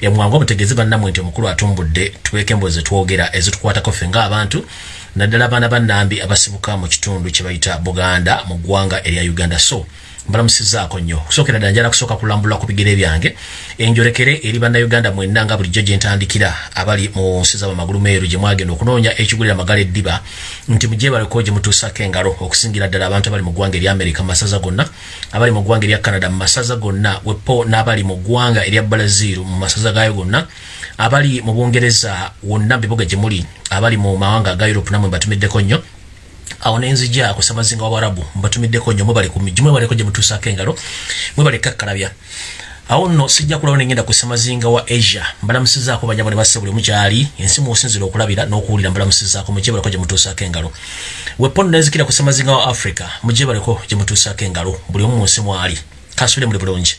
emwangu mutegeeze bannamwe nti omukulu atumbudde tuweeko emboozi zetwogera ezitukwatako ffe ng'abantu naddala abaana bannambi abasibuka mu kitundu kye bayita buganda mu ggwanga erya uganda. So mbalamusizaako nnyo. Kusookera ddala njala kusooka kulambulwa ku bigere byange enjolekere eri bannayuganda mwenna nga bulijjo gye ntandikira abali mu nsi z'abamagulu meeru gye mwagenda okunoonya ekigulira amagala eddiba nti mujebaleko gye mutuusako engalo okusingira ddala abantu abali mu ggwanga erya amerika mu masaza gonna abali mu ggwanga erya canada mu masaza gonna wepo n'abali mu ggwanga erya brazil mu masaza gaayo gonna abali mu bungereza wonna bibuga gye muli abali mu mawanga aga europe namwe mbatumiddeko nnyo awo nenzija kusamazinga wabarabu mbatumiddeko nnyo mwebale ku miji mwebaleko gye mutuusaako engalo mwebale kakkalabya. Awo nno sijja kulawo nengenda ku ssemazinga wa asia mbalamusizaako banyabo ne basse buli mukyali ensi musinzira okulabira n'okuwulira mbalamusizaako mujebaleko gye mutuusaako engalo. Wepondo nenzikira ku ssemazinga wa africa mujebaleko gye mutuusaako engalo buli omu mu nsi mwali. Kansubire muli bulungi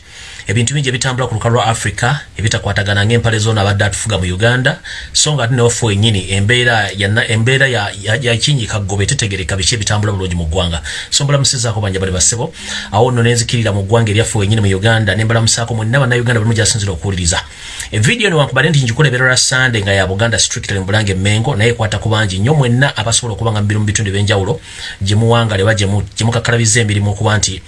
ebintu bingi ebitambula ku lukalu lwa africa ebitakwatagana ng'empale zona abadde atufuga mu uganda. So nga ate newafe wenyini embeera embeera yakinyika gobe tetegereka biki ebitambula bulungi mu ggwanga. So mbalamusizaako banja bali basebo awo nno nenzikirira mu ggwanga eryaffe wenyini mu uganda nembalamusaako mwenna bannayuganda balimu gyasinzira okuwuliriza. Evidiyo newankubadde nti ngikulebera lwa sande nga ya buganda strictly mbulanga emmengo naye ekwata ku bangi nnyo mwenna abasobola okuba nga mubiru mu bitundu ebyenjawulo gye muwangale oba gye mukakalabiza emirimu okuba nti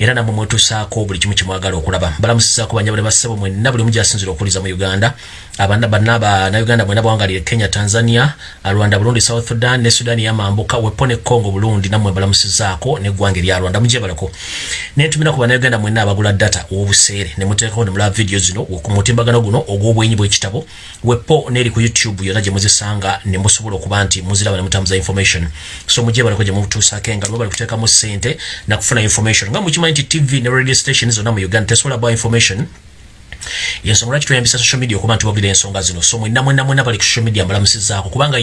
era namwe mwetusaako buli kimu kimwagala okulaba. Balamusizaako banyabule bassebo mwenna buli mugyasinzira okuliza mu uganda. Abana banna bannayuganda mwena bawangalire kenya tanzania rwanda burundi south sudan ne sudan yamambuka wepo ne congo burundi namwe balamusizaako neggwanga erya rwanda. Mujebalako nentumira ku bannayuganda mwenna abagula data w'obuseere. Ne muteekako ne mulaba vidiyo zino ku mutimbagano guno ogw'obwenyi bw'ekitabo. Wepo n'eri ku youtube yonna gye muzisanga ne musobola okuba nti muziraba ne mutambuza information. So mujebalako gye mutuusaako engalo bali kuteekamu ssente nakufuna information. Nga mukimanyi nti tv ne radio station zonna mu uganda. Tesobola bwa information yensonga lwaki tweyambisa social media okuba nti wabulira ensonga zino? So mwenna mwenna mwenna bali ku social media mbalamusizaako kubanga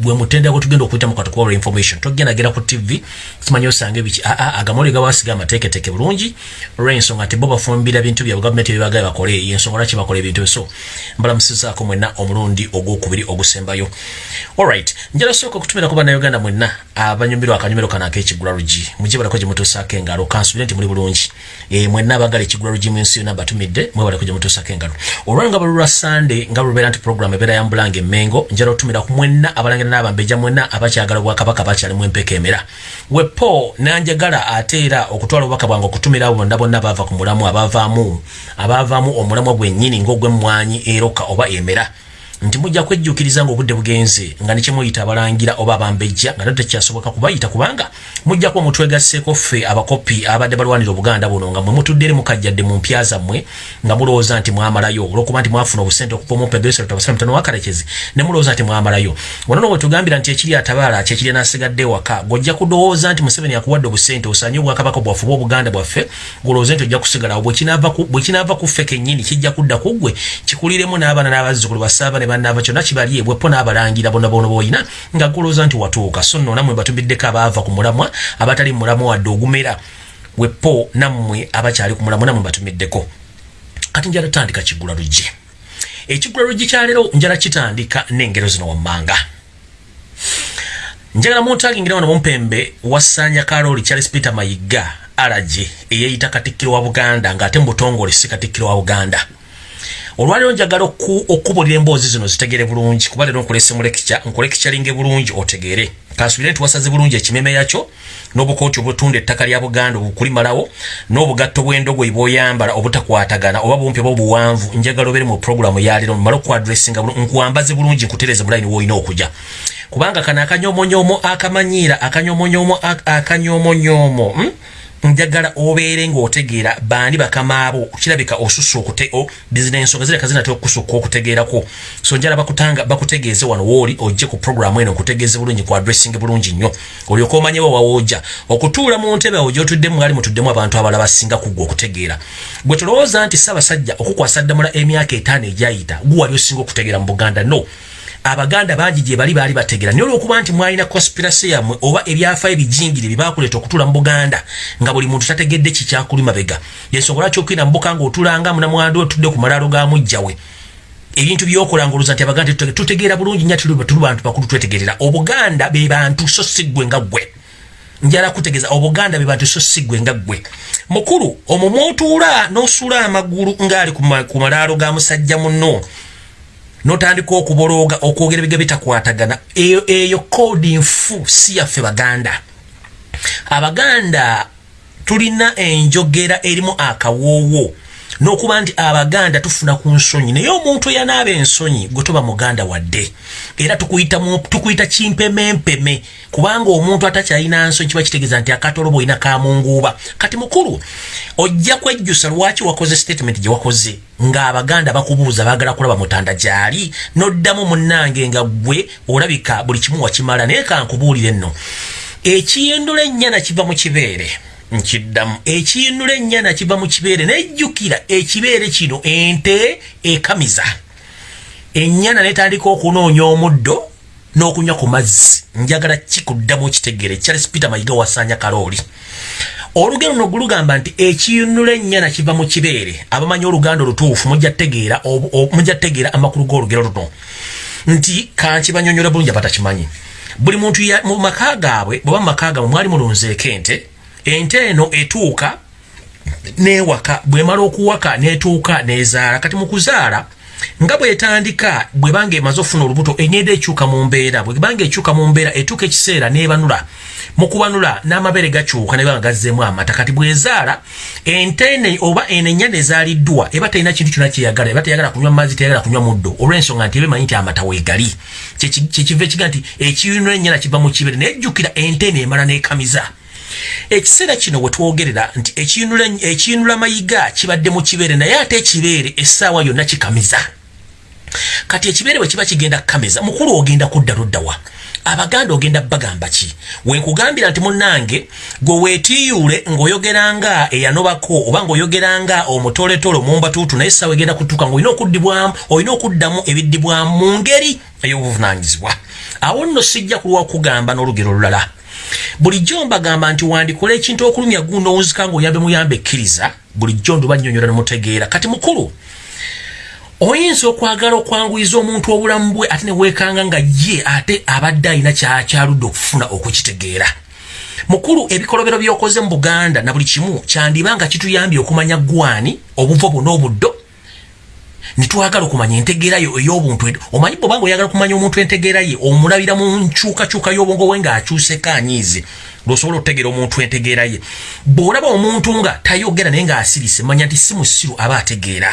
bwe mutendera gwetugenda okuyitamu katukuwalula information togendagera ku tv kimanyi osanga ebiki aa agamoli gawasiga amateeketeeke bulungi olwensonga nti bo bafumbira bintu byabwe gavumenti byebagaye bakole yensonga lwaki bakola ebintu so mbalamusizaako mwenna omulundi ogwokubiri ogusembayo. Alright njala sooka okutumira ku bannayuganda mwenna abanyumirwa akanyumiro kano ak'ekigula lugi mugibalako gye mutuusaako engalo kansubire nti muli bulungi. Mwenna abagala ekigula lugi mu nsi yonna batumidde mwebalako gye mutuusako engalo. Olwanga balulwa sande nga lubeera nti program ebeera yambulanga emmengo njala otumira ku mwenna abalangira n'abambeja mwenna abakyagala obwakabaka bakyalimu empeka emera. Wepo nanjagala ate era okutwala obubaka bwange okutumira abo bonna bonna abaava ku mulamu abavaamu abavaamu omulamwa gwennyini ng'ogwemmwanyi eroka oba emera nti mujja kwejjukiriza ng'obudde bugenze nga nekyemuyita abalangira oba abambejja nga nate tekyasoboka kubayita kubanga mujja kuba mutwegasseeko ffe abakopi abadde balwanira obuganda buno nga mwe mutudde eri mukajjadde mu mpya zammwe nga mulowooza nti mwamalayo olwokuba nti mwafuna obusente okuva mu mpegestabasalamutono wakalekezi ne mulowooza nti mwamalayo. Wanono bwe tugambira nti ekiri atabaala kyekiri nasigadde ewaka ng'ojja kudowooza nti museveni akuwadde obusente osanye obwakabaka bwaffe oba obuganda bwaffe ng'olowooza nti ojja kusigalawo bwe kinaava ku ffe kennyini kijja kudda ku ggwe kikuliremu n'abaana n'abazzukulu basaabane bannaava kyonna kibali bwepo n'abalangira bona bona boyina nga golooza nti watuuka. So nno nammwe batubiddeko abaava ku mulamwa abatali mulamwa wadde ogumera. Wepo nammwe abakyali ku mulamwa nammwe batumiddeko. Kati njala tutandika kiggula luggi. Ekiggula luggi kyaleero njala kitandika n'engero zino wammanga. Njagala muntagingira wano mumpembe wasanya karoli charles peter mayiga alaje eyeeyita katikkiro wa buganda ng'ate mu butongole si katikkiro wa buganda olwaliro njagala okubulira emboozi zino zitegere bulungi kuba leero nkulese mulekica nkulekicalinge bulungi otegere kansubire nti wasaze bulungi ekimeme yakyo n'obukooti obutunda ettaka lya buganda obukulimalawo n'obugatto bw'endogoyi bw'oyambala obutakwatagana oba bumpi oba obuwanvu njagala obeere mu puroguramu yaleero mmale okuadressinga nkuwambaze bulungi nkutereze mulayini woolina okujya kubanga kano akanyomonyoomo akamanyiira akanyomonyoomo akanyomonyoomo hmm? Njagala obeere ng'otegeera bandi bakamaabo kirabika osusa okute bizinensonga zireka zinatera okusukka okutegeerako. So njala bakutanga bakutegeeze wano wooli ojje ku programu eno nkutegeeze bulungi ku addressing bulungi nnyo. Olyoka omanyewo wawoojja okutuula mu ntebe awo gyotuddemu mwali mutuddemu abantu abalala basinga kuggwa okutegeera. Bwe tulowooza nti ssaabasajja okukwasa ddamula emyaka etaano egyayita guwali osinga okutegeera mu buganda? No abaganda bangi gye bali baali bategera naye olwokuba nti mwalina conspiracy yammwe oba ebyafaayo ebijingire bye bakuleeta okutuula mu buganda nga buli muntu tategedde kikyakuli mabega. Yensonga lwaki okuyina mubuka ngaotulanga munamwandu otudde ku malaalo ga mujjawe ebintu byokola ngaoluza nti abaganda tutegeera bulungi nya tuli bantu bakulu twetegerera. Obuganda be bantu so si ggwe nga ggwe. Njala kutegeeza obuganda be bantu so siggwe nga ggwe. Mukulu omwo mwotuula n'osula amagulu ng'ali ku malaalo ga musajja munno n'otandika okubolooga okwogera ebiga bitakwatagana eyo eyo koodi nfu si yaffe baganda. Abaganda tulina enjogera erimu akawoowo n'okuba nti abaganda tufuna ku nsonyi naye omuntu eyanaaba ensonyi gwe toba muganda wadde era tukuyita kimpemempeme kubanga omuntu atakyalina nsonyi kiba kitegeeza nti akatoloba olina kamunguuba. Kati mukulu ojja kwejjusa lwaki wakoze statement gye wakoze ng'abaganda bakubuuza baagala kulaba mutanda gyali n'oddamu munnange nga gwe olabika buli kimu wakimala naye kankubuulire nno. Ekiyindula ennyana kiva mu kibeere nkiddamu ekiyinula ennyana kiva mu kibeere nejjukira ekibeere kino ente ekamiza. Ennyana netandika okunoonya omuddo n'okunywa ku mazzi. Njagala kikuddamu okitegeere charles peter mayiga wasanya kalooli. Olugero luno gulugamba nti ekiyinula ennyana kiva mu kibeere. Abamanyi oluganda olutuufu mujja tegeera amakulu g'olugero luno. Nti kankibanyonyola bulungi abatakimanyi buli muntu mu maka gaabwe bweba mu maka gaabwe mwali mulunzeeko ente ente eno etuuka newaka bwemala okuwaka netuuka nezaala. Kati mukuzaala nga bwetandika bwebanga emaze okufuna olubuto enyenda ekyuka mu mbeera bwebanga ekyuka mu mbeera etuuka ekiseera nebanula mukubanula n'amabere gakyuka nebanga gazzeemu amata. Kati bwezaala ente ene oba eno ennyana ezaaliddwa eba talina kintu kyona kyeyagala eba teyagala kunywa mazzi teyagala kunywa muddo olw'ensonga nti eba emanyi nti amata weegali. Kyekiva ekiga nti ekiyinula ennyana kiva mu kibere nejjukira ente eno emala nekamiza ekiseera kino we twogerera nti ekiyinula mayiga kibadde mu kibeere naye ate ekibeere essaawa yonna kikamiza. Kati ekibeere bwe kiba kigenda kukamiza mukulu ogenda kudda luddawa abaganda ogenda bagamba ki? Wenkugambira nti munnange gwe weetiyuule ng'oyogeranga eyanobako oba ng'oyogeranga omutoletole omumbatuutu naye essaawa egenda kutuuka ng'olina okuddibwamu olina okuddamu ebiddibwamu mu ngeri ey'obuvunaanyizibwa. Awo nno sijja kulwa kugamba n'olugero olulala bulijjo mbagamba nti wandikola ekintu okulumya gundo owunzika ngaoyambe muyambe ekkiriza bulijjo ndubanyonyola nemutegeera kati mukulu oyinza okwagala okwanguyiza omuntu obulamu bwe ate neweekanga nga ye ate abadde alina kyakyaludde okufuna okukitegeera. Mukulu ebikolobero byokoze mu buganda na buli kimu kyandiba nga kituyambye okumanya gwani obuvo bwona obuddo nitwagala okumanya entegeera yo ey'obuntu omanyi bwobanga oyagala okumanya omuntu entegeera ye omulabira mu nkyukakyuka y'obwongo bwe ng'akyuseko anyiize lwosobola okutegeera omuntu entegeera ye. Bw'olaba omuntu nga tayogera naye ng'asirise manya nti si musiru aba ategeera.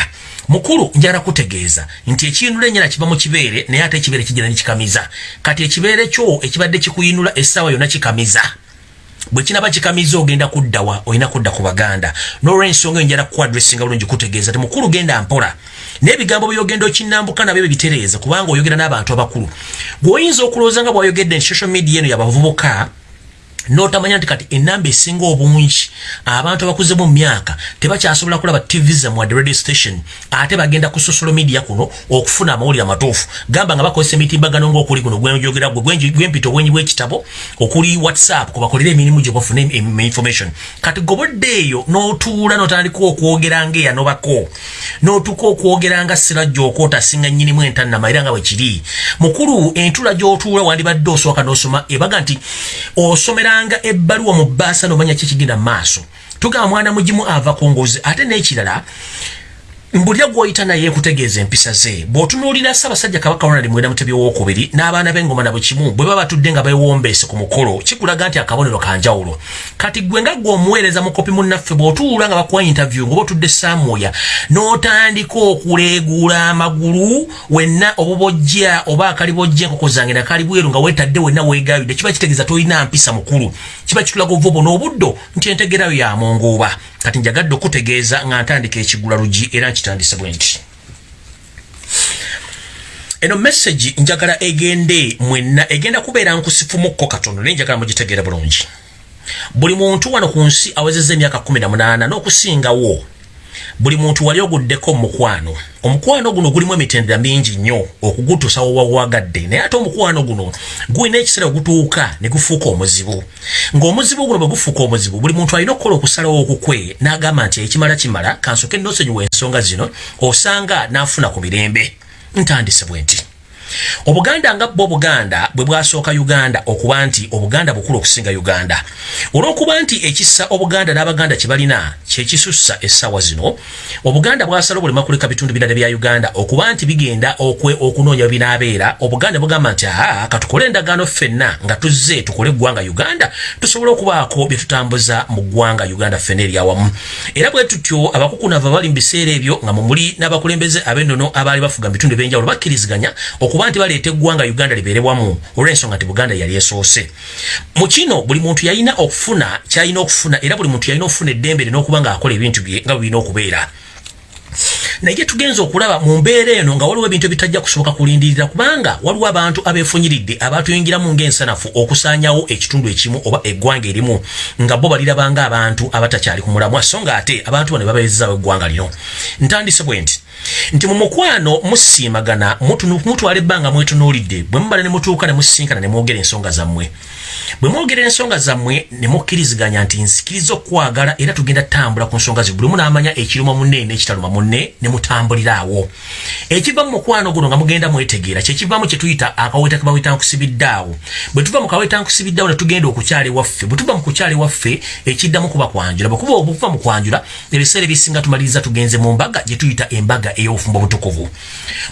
Mukulu njagala kutegeeza nti ekiyinula ennyana kiva mu kibeere naye ate ekibeere kigenda nekikamiza. Kati ekibeere kyo ekibadde kikuyinula essaawa yonna kikamiza. Bwe kinaba kikamiza ogenda kuddawa olina kudda ku baganda. N'olwensonga eyo njala kuadressinga bulungi kutegeeza ti mukulu genda mpola n'ebigambo byogenda okinambuka nabyo bebitereeza kubanga oyogera n'abantu abakulu. Gweoyinza okulowooza nga bwayogedde nti social media eno yabavubuka notamanya nti kati enamba esinga obungi abantu abakuze mu myaka tebakyasobola kulaba tv zamwadde radio station ate bagenda ku social media kuno okufuna amawulire amatuufu. Gamba nga bakozesa emitimbagano ngaokuli kuno gwenjogera gwe gwempita obwenyi bwekitabo okuli whatsapp kubakolera emirimu gye bafuna information. Kati gobodde eyo n'otuula notandika okwogera nga eyanobako n'otuuka okwogera nga sirajja okwotasinga nnyinimu entannama era nga bwe kiri. Mukulu entula gy'otuula wandibadde osooka n'osoma ebaga nti osomera osanga ebbaluwa mu bbaasa nomanya kikigenda mu maaso. Tugamba mwana mugimu ava ku ngozi ate n'ekirala mbulya gwoyita naye kutegeeza empisa ze bw'otunuulira ssaabasajja kabaka ronald mwenda mutebi owokubiri n'abaana b'engoma na bukimu bwe baba batudde nga beewombeese ku mukolo kikulaga nti akabonero kanjawulo kati gwe nga gwe omuweereza mukopi munnaffe bw'otuula nga bakuwa interview ngaoba otudde saamuya n'otandika okuleeguula amagulu wenna obubojja oba akali bojja enkoko zange nakali bweru nga weetadde wenna weegayudde kiba kitegeeza tolina mpisa mukulu. Kiba kitulaga ovubo n'obuddo nti entegerayo yamunguuba kati njagadde okutegeeza nga ntandika ekigula lugi era nkitandise bwe nti. Eno messagi njagala egende mwenna egenda kubeera nkusifumukko katono naye njagala mugitegeera bulungi. Buli muntu wano ku nsi awezezza emyaka 18 n'okusingawo buli muntu wali oguddeko mukwano omukwano guno gulimu emitendera mingi nnyo okugutuusa wowawagadde naye ate omukwano guno gulina ekiseera ogutuuka ne gufuuka omuzibu. Ng'omuzibu guno bwe gufuuka omuzibu buli muntu alina okukola okusalawo okukwe n'agamba nti ekimala kimala kansooke nosonyiwa ensonga zino osanga n'afuna ku mirembe. Ntandise bwe nti obuganda nga bwo obuganda bwe bwasooka uganda okuba nti obuganda bukulu okusinga uganda. Olw'okuba nti ekissa obuganda n'abaganda kye balina kyekisussa essaawa zino obuganda bwasala obulema kuleka bitundu birala bya uganda okuba nti bigenda okunoonya we binaabeera. Obuganda bugamba nti aa katukole endagaano ffenna nga tuzze tukole eggwanga uganda tusobole okubaako bye tutambuza mu ggwanga uganda ffenna eryawamu era bwe tutyo abakukunava bali mu biseera ebyo nga mumuli n'abakulembeze ab'ennono abaali bafuga mu bitundu ebyenjawulo bakkiriziganya okuba nti baleeta eggwanga uganda libeerebwamu olw'ensonga nti buganda yali esoose. Mu kino buli muntu yalina okufuna kyalina okufuna era buli muntu yalina okufuna eddembe lina okuba ng'akola ebintu bye nga bwe okubeera. Naye tugenza okulaba mu mbeera eno nga waliwo ebintu ebitajja kusoboka kulindirira kubanga waliwo abantu abeefunyiridde abatuyingiramu ng'ensanafu okusaanyawo ekitundu ekimu oba eggwanga erimu nga bo balirabanga abantu abatakyali ku mulamwa. So nga ate abantu bano babeezezaawo eggwanga lino. Ntandise bwe nti nti mu mukwano musiimagana mutwala ebbanga mwetunuulidde bwe mubala ne mutuuka ne musinkana ne mwogera ensonga zammwe. Bwe mwogera ensonga zammwe ne mukkiriziganya nti nsikiriza okwagala era tugenda tambula ku nsonga zi bulimu n'amanya ekiruma munne n'ekitaluma munne ne mutambulira awo. Ekiva mu mukwano guno nga mugenda mwetegeera kyekivamu kye tuyita akaweta ke baweta nkusibiddaawo bwe tuva mu kaweta nkusibiddaawo ne tugenda okukyala ewaffe bwe tuva mu kukyala ewaffe ekiddamu kuba kwanjula. Bwekuba okuva mu kwanjula ebiseera ebisinga tumaliriza tugenze mu mbaga gye tuyita embaga ey'obufumbo obutukuvu.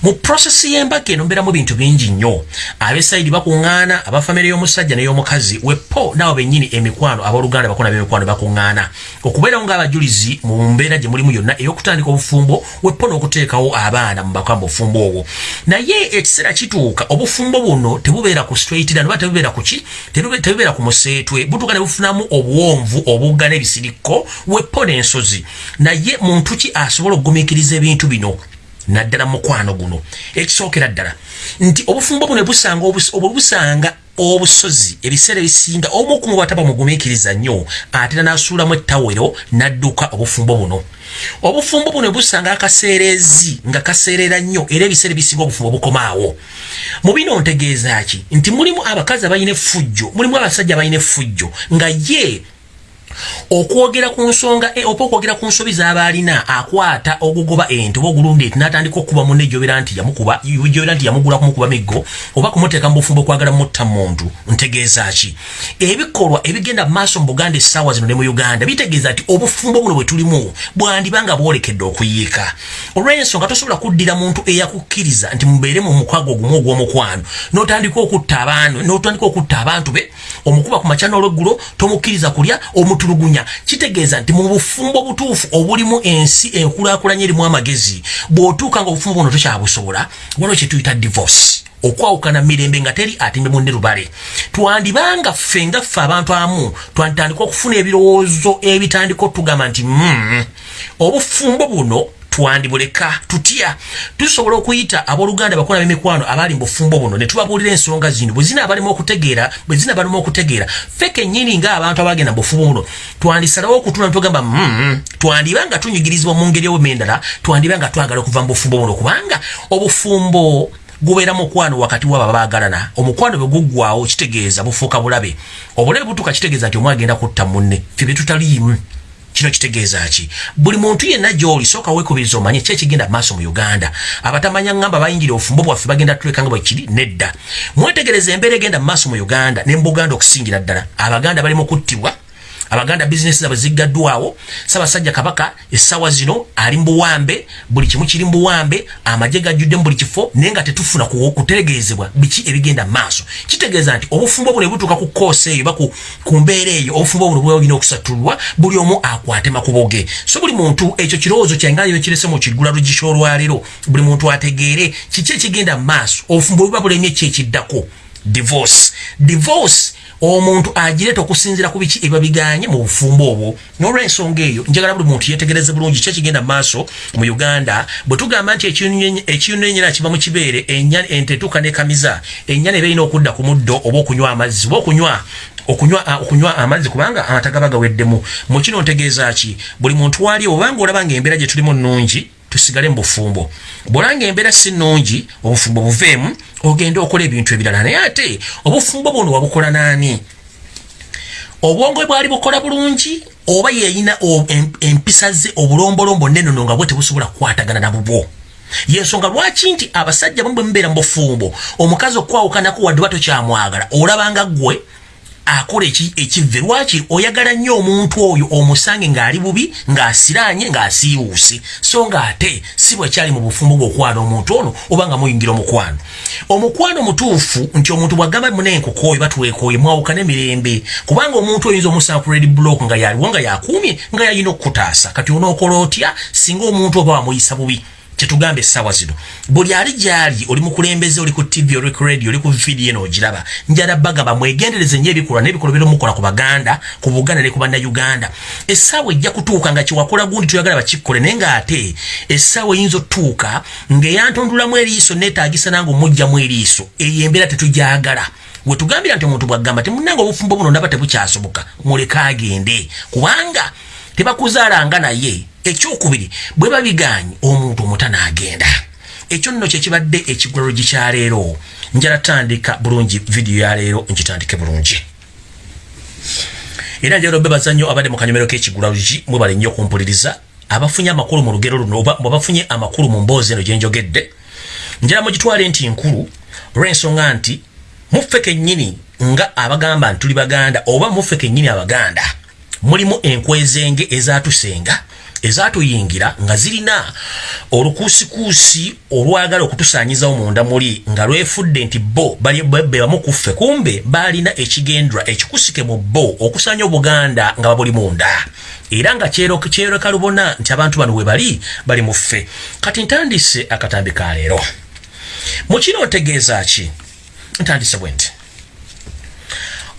Mu prosesi y'embaga eno mbeeramu bintu bingi nnyo. Abesayidi bakuŋŋaana abafamire y'omusajja n'ey'omukazi wepo nabo bennyini emikwano abooluganda bakona b'emikwano bakuŋŋaana. Okubeerawo ng'abajulizi mu mbeera gye mulimu yonna ey'okutandika obufumbo wepo n'okuteekawo abaana mu bakamba obufumbo obwo. Naye ekiseera kituuka obufumbo buno tebubeera ku straightira noba tebubeera ku ki? Tebubeera ku museetwe butuuka ne bufunamu obuwonvu obugga n'ebisirikko wepo n'ensozi. Naye muntu ki asobola okugumiikiriza ebintu bino naddala mukwano guno. Ekisookera ddala nti obufumbo buno busanga obusanga obusozi ebiseera ebisinga omu ku mubataba mugumiikiriza nnyo ate n'asuulamu ettawero n'adduka obufumbo buno. Obufumbo buno busanga akaseerezi nga kaseerera nnyo era ebiseera ebisinga obufumbo bukomaawo. Mu bino ntegeeza ki? Nti mulimu abakazi abalina effujjo mulimu abasajja abalina effujjo nga ye okwogera ku nsonga e, oba okwogera ku nsobi z'abaalina akwata ogugoba ente oba ogulunda enti n'atandika okukuba munne gyobera nti gyobera nti yamugula kumukuba miggo oba kumuteeka mu bufumbo okwagala mutta muntu ntegeeza ki? Ebikolwa ebigenda mu maaso mu buganda essaawa zino ne mu uganda bitegeeza nti obufumbo buno bwe tulimu bwandibanga bwolekedde okuyiika. Olw'ensonga tosobola kuddira muntu eyakukkiriza nti mubeere mu mukwago ogumu ogw'omukwano n'otandika okutta abantu n'otandika okutta abantu be omukuba ku makya n'olweggulo tomukkiriza kulya omutulugunya kitegeeza nti mu bufumbo butuufu obulimu ensi enkulaakulanya erimu amagezi bw'otuuka nga obufumbo buno tokyabusobola waliwo kyetuyita divorce. Okwawukana mirembe nga teri atimbe munne lubale. Twandibanga ffe nga ffe abantu amu twanditandika okufuna ebirowoozo ebitandika otugamba nti mm, obufumbo buno twandibuleka tutya? Tusobola okuyita abooluganda bakola b'emikwano abali mu bufumbo buno ne tubabuulira ensonga zino. Bwe zina abalimu okutegeera bwe zina balimu okutegeera ffe kennyini ng'abantu abagenda mu bufumbo buno twandisalawo okutula netugamba mm, twandiba nga tunyigirizibwa mu ngeri obume endala twandiba nga twagala okuva mu bufumbo buno kubanga obufumbo gubeera mukwano wakati waba baagalana. Omukwano bwe guggwawo kitegeeza bufuuka bulabe. Obulabe butuuka kitegeeza nti omwagenda kutta munne ffe bye tutaliimu kino kitegeeza ki? Buli muntu yenna gy'oli sooka weekubiriza omanye ki ekigenda maaso mu uganda? Abatamanya ngamba bayingira obufumbo bwaffe bagenda tuleka nga bwekiri nedda. Mwetegereza embeera egenda maaso mu uganda ne mu buganda okusingira ddala. Abaganda bali mu kuttibwa abaganda bizinesi zabwe ziggaddwawo sabasajja kabaka essaawa zino ali mbuwambe buli kimu kiri mbuwambe amagye gajjudde mu buli kifo naye nga tetufuna kutegeezebwa biki ebigenda maaso. Kitegeeza nti obufumbo buno ebutuuka ku koosi eyo ba ku mbeera eyo obufumbo buno bulina okusatulwa buli omu akwate makubo ge so buli muntu ekyo kirowoozo kyangayo kirese mu kiggula lugisha olwaleero buli muntu ategeere kiki ekigenda maaso. Obufumbo buba bulemye ki ekiddako. Divorce. Divorce omuntu agireeta okusinziira ku biki ebiba biganye mu bufumbo obwo. N'olwensonga eyo njagala buli muntu yetegereze bulungi ki ekigenda mu maaso mu uganda. Bwe tugamba nti ekiyunenyera kiva mu kibeere ente etuuka nekamiza ennyana eba erina okudda ku muddo oba okunywa amazzi oba okunywa okunywa okunywa amazzi kubanga amata gaba gaweddemu mu kino ntegeeza ki? Buli muntu wali obanga olaba nga embeera gye tulimu nnungi tusigale mu bufumbo. Bwolanga embeera si nnungi obufumbo buveemu ogende okola ebintu ebirala. Naye ate obufumbo buno wabukola naani? Obwongo bwali bukola bulungi oba yeyina empisa ze obulombolombo nenono nga bwe tebusobola kukwatagana na bubwo? Yensonga lwaki nti abasajja bamu bwe mubeera mu bufumbo omukazi okwawukanako wadde ba tokyamwagala olabanga ggwe akola ekivve lwaki oyagala nnyo omuntu oyo omusange ng'ali bubi ng'asiranye ng'asiiwuuse? So ng'ate si bwekyali mu bufumbo bw'okwana omuntu ono oba nga muyingira omukwano. Omukwano mutuufu nti omuntu bw'agamba muna enkoko oyo batwekooye mwawukana emirembe kubanga omuntu oyinza omusanga ku redi block nga yaliwo nga yakuumye nga yalina okukutaasa. Kati onookola otya? Singa omuntu oba wamuyisa bubi kyetugambe essaawa zino. Buli ali gyali oli mukulembeze oli ku tv oli ku radio oli ku vidiyo eno ogiraba njala bagamba mwegendereze nyo ebikolwa n'ebikolwa bira omukola ku baganda ku buganda ne ku bannayuganda. Essaawa ejja kutuuka nga kyewakola gundi toyagala bakikkole naye ng'ate essaawa eyinza otutuuka ng'eyantondulamu eriiso neetaagisa nange omugjamu eriiso eyo embeera tetugyagala wetugambira nti omuntu bwagamba temunanga obufumbo buno ndaba tebukyasoboka muleke agende. Kubanga tebakuzaalanga naye ekyokubiri bwe babiganye omuntu omuta n'agenda. Ekyo nno kyekibadde ekigwalo gikyaleero njala tandika bulungi vidiyo yaleero nkitandike bulungi. Era njala obebaza nnyo abadde mu kanyomero k'ekigulalugi mwebale nnyo okumpuliriza abafunye amakulu mu lugero luno oba bafunye amakulu mu mboozi eno gyenjogedde njala mugitwale nti nkulu olw'ensonga nti muffe kennyini nga abagamba nti tuli baganda oba muffe kennyini abaganda mulimu enkwezenge ezatusenga ezatuyingira nga zirina olukuusikuusi olwagala okutusaanyizawo munda muli nga lwefudde nti bo bebamu kuffe kumbe baalina ekigendwa ekikusike mu bo okusaanya obuganda nga babuli munda. Era nga kyereka lubona nti abantu bano we bali bali mu ffe. Kati ntandise akatambi ka leero. Mu kino otegeeza ki? Ntandise bwe nti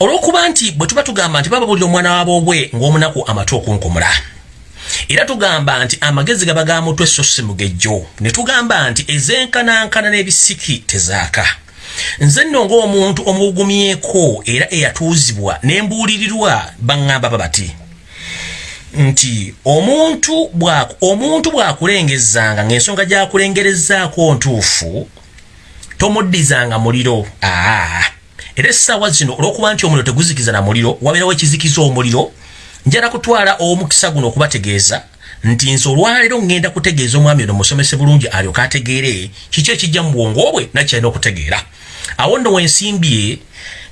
olw'okuba nti bwe tuba tugamba nti baba bulira omwana waboobwe ng'omunaku amatu okunkumula era tugamba nti amagezi gaba ga mutwe so si mugejjo ne tugamba nti ezenkanankana n'ebisiki tezaaka. Nze nno ng'omuntu omugumyeko era eyatuuzibwa n'embuulirirwa baŋŋamba babati nti omuntu omuntu bw'akulengezanga ng'ensonga gy'akulengerezaako ntuufu tomuddizanga muliro. Aa era essaawa zino olw'okuba nti omuliro teguzikiza na muliro wabeerawo ekizikiza omuliro njala kutwala omukisa guno okubategeeza nti nze olwaleero ŋŋenda kutegeeza omwami ono musomese bulungi alyoka ategeere kiki ekijja mu bwongo bwe nakyalina okutegeera? Awo nno wensimbye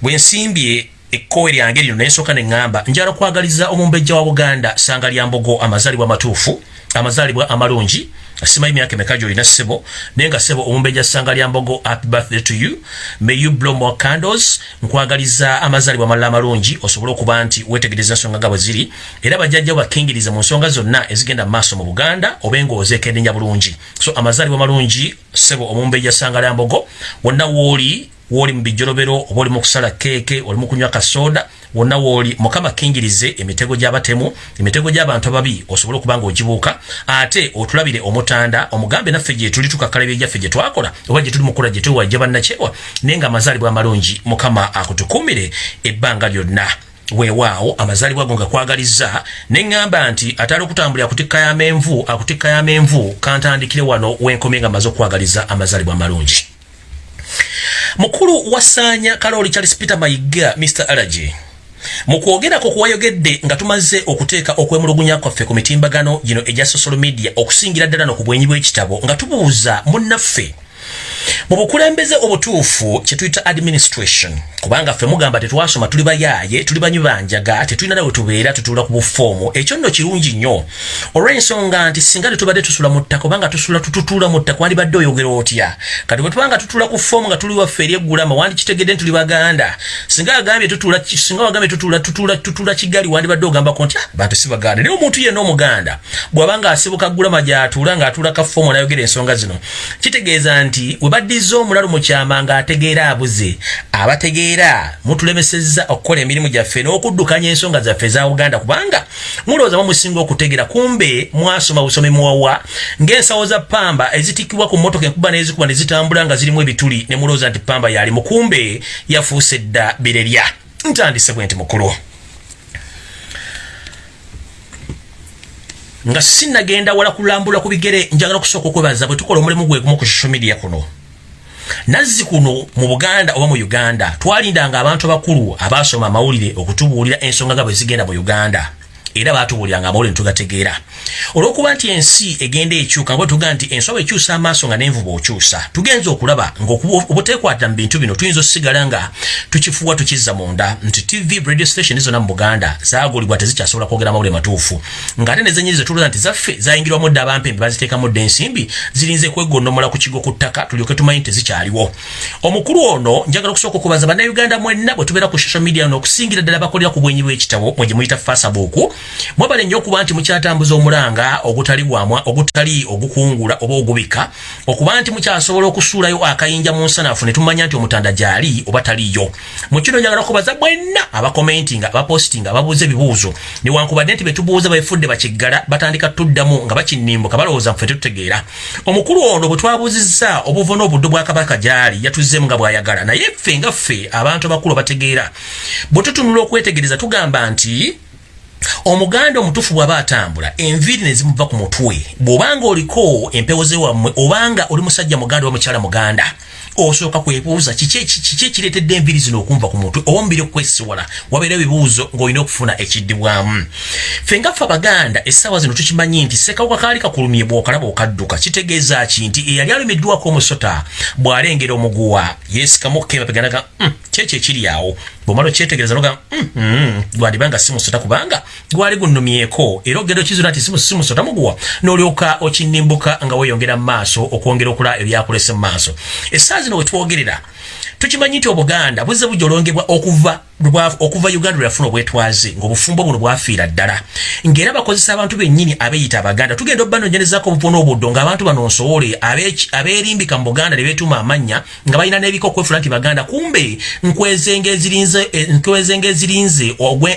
bwensimbye ekkowe lyange lino nensooka ne ŋŋamba njala kwagaliza omumbejja wa buganda sanga lya mbogo amazaalibwa amatuufu amazaalibwa amalungi simanyi myaka emeka gyolina ssebo naye nga ssebo omumbejja ssanga lya mbogo happy birthday to you. May you blow more candles. Nkwagaliza amazaalibwa amalala amalungi osobole okuba nti wetegereza ensonga nga bwe ziri. Era bajjajja bakingiriza mu nsonga zonna ezigenda mu maaso mu buganda obe ngaozeekendenya bulungi so amazaalibwa malungi ssebo omumbejja ssanga lya mbogo wonna wooli wooli mu bijolobero oba oli mu kusala kasoda wona wooli mukama kingirize emitego gy'abatemu emitego gy'abantu ababi osobole okuba ojibuka ate otulabire omutanda omugambe naffe gye tuli tukakalebe ja gye twakola oba gye tuli mukola gye twewajja bannakyewa naye mazali bwa amalungi mukama akutukumire ebbanga lyonna. Weewaawo amazaalibwa go nga kwagaliza ne ŋŋamba nti atali okutambulira akutikka y'amenvu akutikka y'amenvu kantandikire wano wenkomye nga maze okwagaliza amazaalibwa amalungi mukulu wasaanya kalooli charles peter mayiga mr allergy mu kwogerako kuwayogedde nga tumaze okuteeka okwemulugunya kwaffe ku mitimbagano gino egya social media okusingira ddala no ku bwenyi bw'ekitabo nga tubuuza munnaffe mu bukulembeze obutuufu kyetuyita administration kubanga ffe mugamba tetwasoma tuli bayaaye tuli banywi banjaga tetulina nawe tubeera tutuula ku bufoomu. Ekyo nno kirungi nnyo. Olw'ensonga nti singa tetubadde tusula mu ttaka obanga tusula tututuula mu ttaka wandibadde oyogera otya? Kati bwe tubanga tutuula ku foomu nga tuli waffe eri eggulama wandikitegedde nti tuli baganda. Singa agambye tutula singa wagambye tutula tutula tutula kigali wandibadde ogambako nti ah, bantu si baganda. Naye omuntu yenna omuganda bw'abanga asibuka ggulama gy'atuula ng'atuula ka foomu n'ayogera ensonga zino kitegeeza nti baddiza omulalu mu kyama ng'ategeera abuze. Abategeera mutulemesezza okukola emirimu gyaffe n'okuddukanya ensonga zaffe eza uganda kubanga mulowooza mumusinga okutegeera kumbe mwasoma busomi muwawa ng'ensawo za pamba ezitikkibwa ku mmotoka enkuba n'ezikuba ne zitambula nga zirimu ebituli ne mulowooza nti pamba yali mukumbe yafuuse dda birerya. Ntandise bwe nti mukulu. Nga sinnagenda wala kulambula ku bigere njagala okusooka okwebaza bwe tukola omulimu gwegumu ku social media kuno nazzi kuno mu buganda oba mu uganda twalindanga abantu abakulu abaasoma amawulire okutubuulira ensonga nga bwe zigenda mu uganda. Era baatubuuliranga amawulire netugategeera olwokuba nti ensi egenda ekyuka nga tuga nti enswa ekyusa amaaso nga nenvuba okyusa tugenza okulaba ngaobutekwata mu bintu bino tuyinza osigala nga tukifuwa tukizza munda nti tv radio station zonna mu buganda zagulibwa tezikyasobola kwogera mawule matuufu. Ngaate nezenyiri zetuluza nti zaffe zayingirwamu dda abampembe baziteekamu dda ensimbi zirinze kwegondomola ku kigo ku ttaka tulyoke tumanyi tezikyaliwo omukulu ono njagala okusooka okubaza bannayuganda mwenna bwe tubeera ku social media n'okusingira ddala bakolera ku bwenyi bw'ekitabo mwe gye muyita facebook. Mwebale nnyo okuba nti mukyatambuza omulanga ogutali gwamwa ogutali ogukungula oba ogubika okuba nti mukyasobola okusuulayo akayinja mu nsanafu ne tumanya nti omutanda gyali oba taliyo mu kino njagala okubaza mwenna abakomentinga abapositinga ababuuza ebibuuzo. Newankubadde nti betubuuza befudde bakiggala batandika tuddamu nga bakinimbuka balowooza nfe tetutegeera. Omukulu ono bwe twabuuzizza obuvo n'obuddo bwa kabaka gyali yatuzzemu nga bw'ayagala. Naye ffe nga ffe abantu abakulu bategeera bwe tutunula okwetegereza tugamba nti omuganda omutufu bw'aba atambula enviiri ne zimuva ku mutwe. Bw'obanga oliko empewo ze wammwe obanga oli musajja muganda oba mukyala muganda osooka kwebuuza kiki ekireetedde enviiri zino okumva ku mutwe? Oba omubiri okwesiwala wabeera ebibuuzo ng'olina okufuna ekiddibwamu. Ffe ngaffe abaganda essaawa zino tukimanyi nti sekawuka kaali kakulumye bw'okalaba okadduka. Kitegeeza ki nti eyali alumiddwako omusota bw'alengera omuguwa. Yeesikamu okukemapeganaga mm, kyekyo ekiri awo bwomala okyetegereza noga mm, mm, gwandibanga si musota kubanga gwali gunnumyeko era ogenda okizuna nti si musota muguwa n'olyoka okinimbuka nga weeyongera mu maaso okwongera okula ebyakulese mu maaso. Essaawa zino wetwogerera tukimanyi nti obuganda buzze bujolongebwa okuva okuva uganda lweyafuna obwetwaze ngaobufumbo buno bwafiira ddala. Ngaera bakozesa abantu bennyini abeeyita abaganda. Tugenda obbanonyerezako obuvuna obuddo ngaabantu bano nsowole abeerimbika mu buganda ne beetuuma amannya nga balina n'ebika okwefula nti baganda kumbe nkwezenge ezirinze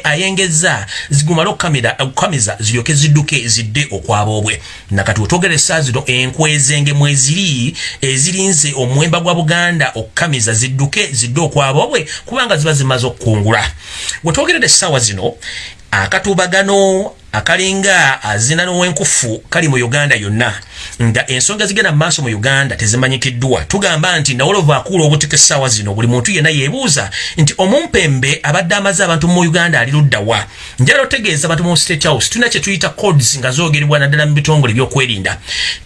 ayengeza zigumale okukamiza ziryoke zidduke zidde okwaboobwe nakati wetwogera essaa zino enkwezenge mweziri ezirinze omuwemba gwa buganda okukamiza zidduke zidde okwaboobwe kubanga ziba zimaze okku okungula wetwogeredde essaawa zino akatubagano akalinga azina n'owenkufu kali mu uganda yonna. Nga ensonga zigenda maaso mu uganda tezimanyikiddwa. Tugamba nti nawolova akuula obutika essaawa zino buli muntu yenna yeebuuza nti omumpembe abadde amaze abantu mu uganda ali luddawa njala otegeeza abantu mu state house tulina kye tuyita codes nga zoogerebwa naddala mu bitongole ebyokwerinda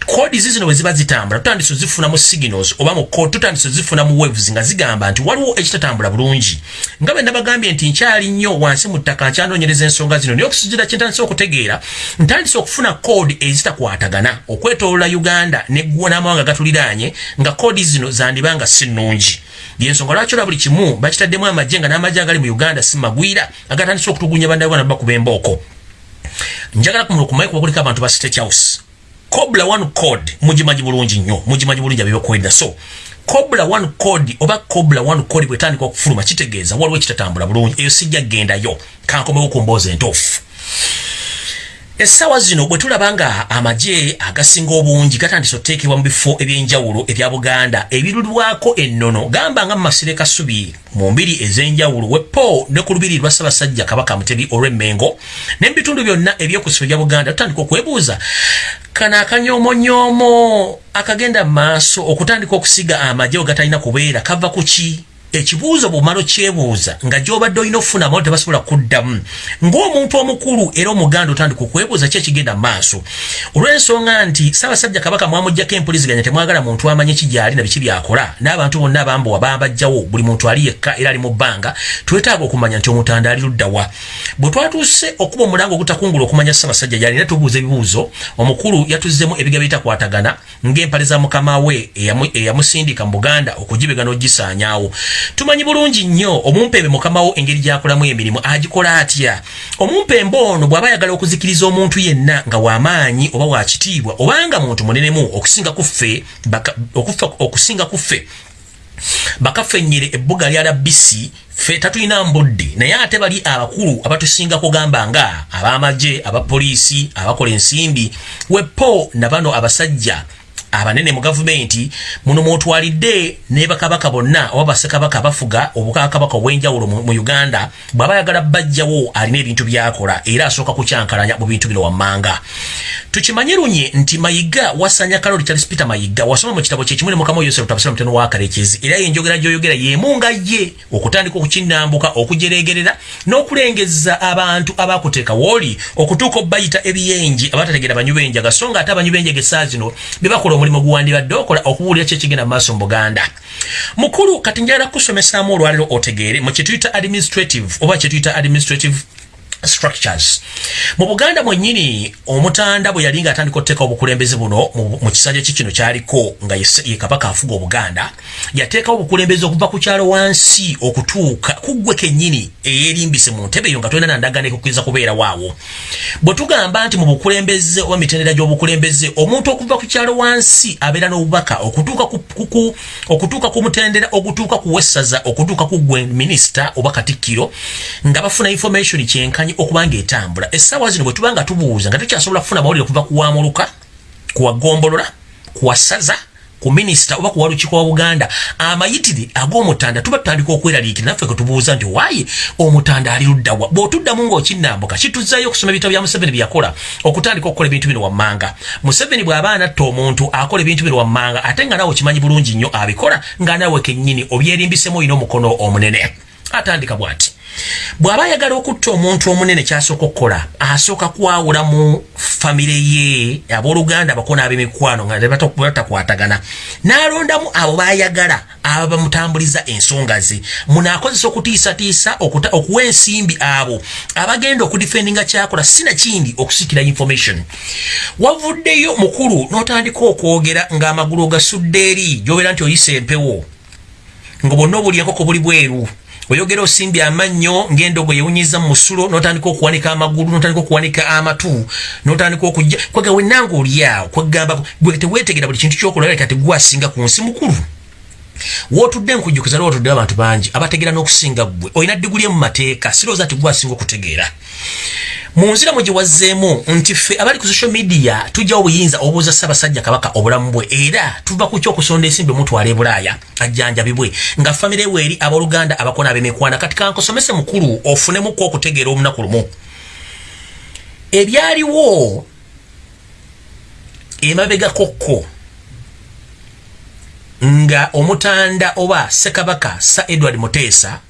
codes zino bwe ziba zitambula tutandise ozifuna mu signals oba mu code tutandise ozifuna mu waves nga zigamba nti waliwo ekitatambula bulungi. Nga bwe nabagambye nti nkyali nnyo wansi mu ttaka nkyanoonyereza ensonga zino naye okusuzira kyentandise okutegeera ntandise okufuna code ezitakwatagana. Okwetolola uganda neggwa n'amawanga gatuliraanye nga kodi zino zandibanga si nnungi. Yensonga lwaki olwa buli kimu bakitaddemu amagye nga n'amagye agali mu uganda si magwira agatandise okutugunya bandagana bakuba embooko njagala kumulukumaye kuba kuliko abantu ba state house. Cobla one code mugimanyi bulungi nnyo mugimanyi bulungi abebyokwerinda so cobla one code oba cobla one code bwetandika okufuluma kitegeeza waliwo ekitatambula bulungi. Eyo sijja gendayo kankomewo ku mboozi entuufu essaawa zino bwe tulaba nga amagye agasinga obungi gatandise oteekebwa mu bifo ebyenjawulo ebya buganda ebirulwako ennono gamba nga mu masire kasubi mu mbiri ez'enjawulo wepo ne ku lubiri lwa ssaabasajja kabaka mutebi olw'emmengo ne mu bitundu byonna ebyokusiba ebya buganda tutandika okwebuuza kano akanyomonyoomo akagenda mu maaso okutandika okusiga amagye ogatalina kubeera kava ku ki ekibuuzo bwomala okyebuuza nga gyobadde olina okufuna amalo tebasobola kuddamu ng'omuntu omukulu era omuganda otandika okwebuuza ki ekigenda maaso. Olw'ensonga nti ssaabasajja kabaka mwamugjako empuliziganya temwagala muntu amanyi ki gyali na biki byakola n'abantu bonna abambowa bambajjawo buli muntu ali yekka era ali mu bbanga twetaaga okumanya nti omutanda ali luddawa bwe twatuuse okuba omulango ogutakungula okumanya ssaabasajja gyali era tubuuza ebibuuzo omukulu yatuzzemu ebiga bitakwatagana ng'empale za mukama we eyamusindika mu buganda okugibega n'ogisaanyaawo tumanyi bulungi nnyo omumpembe mukamawo engeri gyakolamu emirimu agikola atya? Omumpembe ono bw'aba ayagala okuzikiriza omuntu yenna nga w'amaanyi oba wakitiibwa obanga muntu munenemu okusinga kuffe okusinga kuffe bakafenyere ebbuga lya labisi ffe tatulina mbudde. Naye ate bali abakulu abatusinga kugamba nga ab'amagye abapoliisi abakola ensimbi wepo na bano abasajja abanene mu gavumenti muno mwotwalidde ne bakabaka bonna oba basekabaka bafuga obukakabaka obwenjawulo mu uganda bw'aba yagala bajjawo alina ebintu byakola era asooka kukyankalanya mu bintu bino wammanga. Tukimanye lunye nti mayiga wasanya kaloli charles peter mayiga wasoma mu kitabo kyekimu ne mukama yosef tabasira muteno wa karekezi era yenjogera gyoyogera yemu nga ye okutandika okukinambuka okujeregerera n'okulengeza abantu abakuteeka wooli okutuuka obayita ebiyenji abatategera banyubenje agasonga ate abanyubenje gesaa zino bebakola omulimu guwandibadde okola okubuulira kyekigenda mu maaso mu buganda. Mukulu kati njagala kusomesaamu olwaliro otegeere mu kyetuyita administrative oba kyetuyita administrative structures. Mu buganda mwennyini omutanda bwe yali ngaatandika okuteeka obukulembeze buno mu kisanja ki kino kyaliko nga ye kabaka afuga obuganda yateekawo obukulembeze okuva ku kyalo wansi okutuuka kuggwe kennyini eyerimbise mu ntebe eyo nga tolina nandagana ekukkiriza kubeerawo awo bwe tugamba nti mu bukulembeze oba mitendera gy'obukulembeze omuntu okuva ku kyalo wansi abeera n'obubaka okutuuka ku mutendera ogutuuka ku wessaza okutuuka ku gwe minisita oba katikkiro nga bafuna information kyenkanyi okubanga etambula. Essaawa zino bwe tuba nga tubuuza nga tukyasobola kufuna amawulire okuva kuwamuluka kuwagombolola kuwasaza ku minisita oba kuwa lukiiko wa buganda amayitire ag'omutanda tuba tutandika okweraliikira naffe ke tubuuza nti waayi omutanda ali luddawa bw'otuddamu ng'okinnambuka kituzzayo okusoma ebitabo bya museveni bye yakola okutandika okukola ebintu bino wammanga. Museveni bw'aba anatta omuntu akola ebintu bino wammanga ate nga naawe okimanyi bulungi nnyo abikola nga naawe kennyini obyerimbisemu olina omukono omunene. Atandika bw'ati bw'aba ayagala okutta omuntu omunene kyasooka okukola asooka kwawula mu famire ye abooluganda abako n'ab'emikwano nga batakwatagana. N'alondamu abo bayagala aba bamutambuliza ensonga ze. Munaakozesa okutiisatiisa okuwa ensimbi abo abagenda okudifendinga kyakola sinakindi okusikira information. Wavuddeyo mukulu n'otandika okwogera ng'amagulu ogasudde eri gyobeera nti oyisa empewo nga bonna obuli enkoko buli bweru oyogera osimbye amannyo ng'endogo yewunyiza mu musulo n'otandika okuwanika amagulu n'otandika okuwanika amatu n'otandika okujja kwega wennanga oli awo kwegamba gwe teweetegera buli kintu kyokola leka tegwasinga ku nsi mukulu. Wootudde nkujjukiza lwa watuddeyo abantu bangi abategeera n'okusinga ggwe olina diguli emu mateeka sirowooza ti gwasinga okutegeera mu nziramu gye wazzeemu nti ffe abali ku social media tujjawo obuyinza obuuza ssaabasajja kabaka obulamu bwe era tuva ku kyokusonda ensimbi omutwala e bulaaya ajjanjabibwe nga famire we eri abooluganda abakona ab'emikwana kati kankosomese mukulu ofunemuku okutegeera olunaku lumu. Ebyaliwo emabegakokko nga omutanda oba ssekabaka sa edward muteesa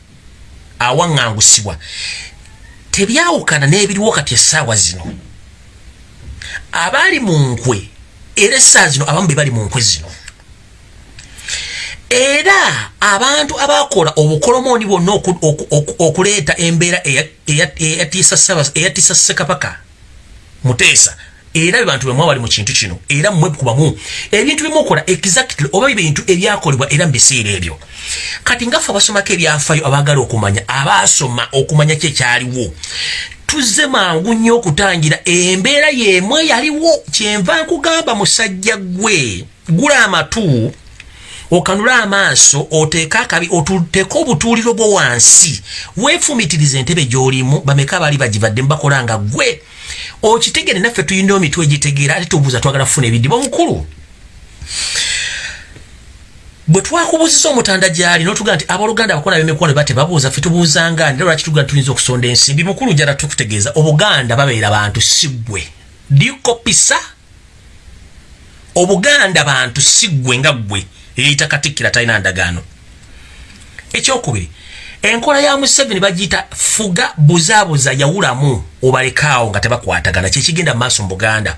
awaŋŋangusibwa tebyawukana n'ebiriwo kati essaawa zino. Abaali mu nkwe era essaawa zino abamu be bali mu nkwe zino. Era abantu abakola obukolomooni bwonna okuleeta embeera eyatiisa ssekabaka muteesa era ebantu bemwa bali mu kintu kino era mmwe kubamu ebintu bimukola exactly oba ebintu ebyakolebwa era mu biseera ebyo. Kati ngaffe abasomako ebyafayo abaagala okumanya abaasoma okumanya kyekyaliwo tuzze mangu nnyo okutangira embeera yemwe yaliwo kyenva nkugamba musajja gwe gula amatu okanula amaaso oteeka akabi otuteeka obutuuliro bwo wansi. Weefumitiriza entebe gy'olimu bameka baali bagivadde mubakola nga gwe okitegere naffe tuyina emitwe egitegeera ate tubuuza twagala kufuna ebidiba omukulu bwe twakubuuziza omutanda gyali notugaa nti abooluganda abakona bemikwano ba tebabuuza ffe tubuuzanga nira lwaki tugaa tuyinza okusonda ensimbi? Mukulu njala tukutegeeza obuganda babeera bantu siggwe dikopisa obuganda bantu siggwe nga ggwe. Eyita katikkira talina ndagaano. Ekyokubiri enkola ya museveni bagiyita fuga buzaabuza yawulamu obalekaawo nga tebakwatagana. Kyekigenda mu maaso mu buganda.